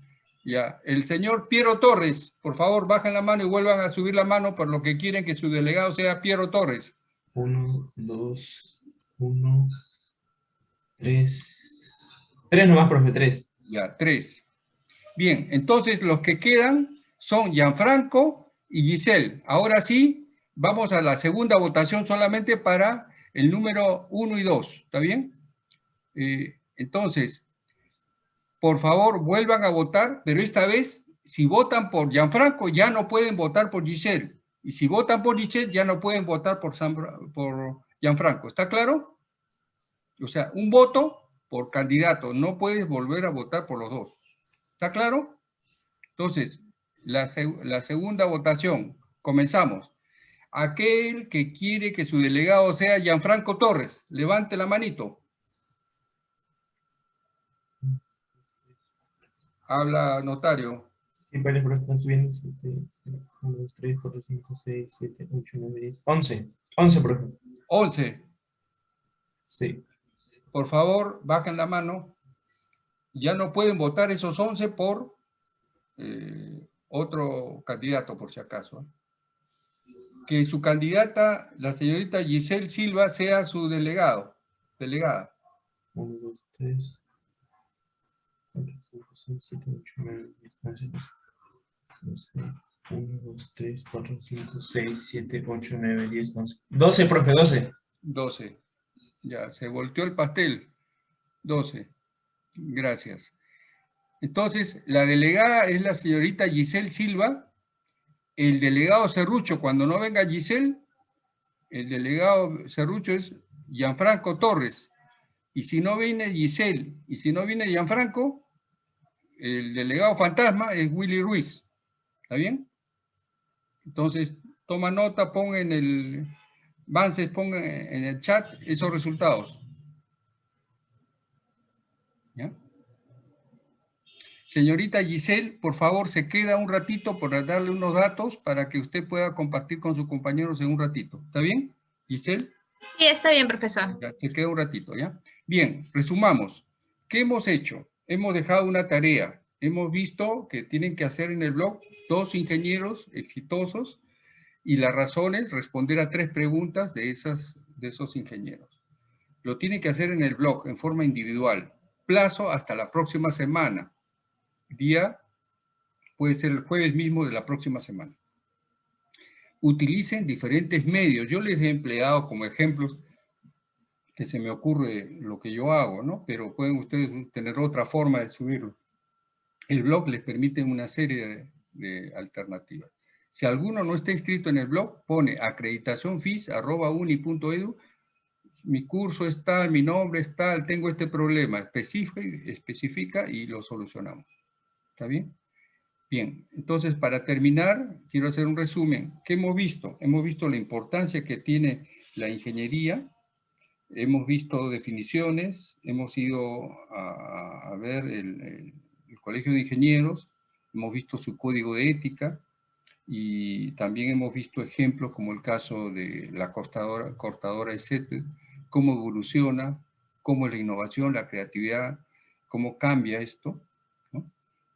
Ya. El señor Piero Torres, por favor, bajen la mano y vuelvan a subir la mano por lo que quieren que su delegado sea Piero Torres. 1, 2, 1, 3. 3 nomás, profe, 3. Ya, 3. Bien, entonces los que quedan son Gianfranco y Giselle. Ahora sí, vamos a la segunda votación solamente para el número 1 y 2. ¿Está bien? Eh, entonces, por favor, vuelvan a votar, pero esta vez, si votan por Gianfranco, ya no pueden votar por Giselle. Y si votan por Giselle, ya no pueden votar por, San, por Gianfranco. ¿Está claro? O sea, un voto por candidato. No puedes volver a votar por los dos. ¿Está claro? Entonces, la, la segunda votación. Comenzamos. Aquel que quiere que su delegado sea Gianfranco Torres, levante la manito. Habla notario. Sí, vale, pero están subiendo 1, 2, 3, 4, 5, 6, 7, 8, 9, 10, 11. 11, profe. 11. Sí. Por favor, bajen la mano. Ya no pueden votar esos 11 por eh, otro candidato, por si acaso. Que su candidata, la señorita Giselle Silva, sea su delegado, delegada. 1, 2, 3, 4, 5, 6, 7, 8, 9, 10, 11, 12. 1, 2, 3, 4, 5, 6, 7, 8, 9, 10, 11. 12, profe, 12. 12. Ya, se volteó el pastel. 12. Gracias. Entonces, la delegada es la señorita Giselle Silva. El delegado Cerrucho, cuando no venga Giselle, el delegado Cerrucho es Gianfranco Torres. Y si no viene Giselle, y si no viene Gianfranco, el delegado fantasma es Willy Ruiz. ¿Está bien? Entonces, toma nota, pon en el... Vances, ponga en el chat esos resultados. ¿Ya? Señorita Giselle, por favor, se queda un ratito para darle unos datos para que usted pueda compartir con sus compañeros en un ratito. ¿Está bien, Giselle? Sí, está bien, profesor. Ya, se queda un ratito, ¿ya? Bien, resumamos. ¿Qué hemos hecho? Hemos dejado una tarea. Hemos visto que tienen que hacer en el blog dos ingenieros exitosos y las razones, responder a tres preguntas de, esas, de esos ingenieros. Lo tienen que hacer en el blog, en forma individual. Plazo hasta la próxima semana día puede ser el jueves mismo de la próxima semana. Utilicen diferentes medios. Yo les he empleado como ejemplos que se me ocurre lo que yo hago, ¿no? Pero pueden ustedes tener otra forma de subirlo. El blog les permite una serie de, alternativas. Si alguno no está inscrito en el blog, pone acreditacionfis.uni.edu mi curso es tal, mi nombre es tal, tengo este problema, especifica y lo solucionamos. ¿Está bien? Bien, entonces para terminar, quiero hacer un resumen. ¿Qué hemos visto? Hemos visto la importancia que tiene la ingeniería, hemos visto definiciones, hemos ido a, a ver el, el, el, Colegio de Ingenieros, hemos visto su código de ética y también hemos visto ejemplos como el caso de la cortadora, cortadora de cómo evoluciona, cómo es la innovación, la creatividad, cómo cambia esto.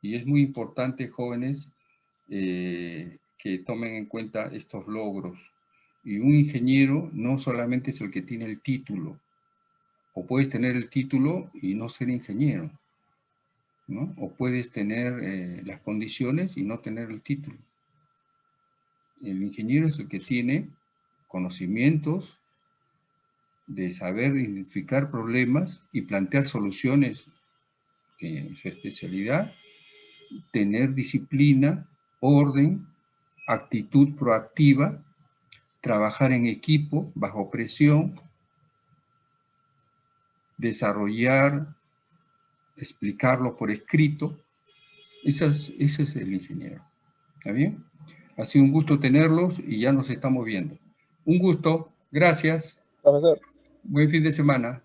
Y es muy importante, jóvenes, eh, que tomen en cuenta estos logros. Y un ingeniero no solamente es el que tiene el título, o puedes tener el título y no ser ingeniero, ¿no? O puedes tener eh, las condiciones y no tener el título. El ingeniero es el que tiene conocimientos de saber identificar problemas y plantear soluciones en su especialidad, tener disciplina, orden, actitud proactiva, trabajar en equipo, bajo presión, desarrollar, explicarlo por escrito. Ese es, ese es el ingeniero. ¿Está bien? Ha sido un gusto tenerlos y ya nos estamos viendo. Un gusto. Gracias. Profesor. Buen fin de semana.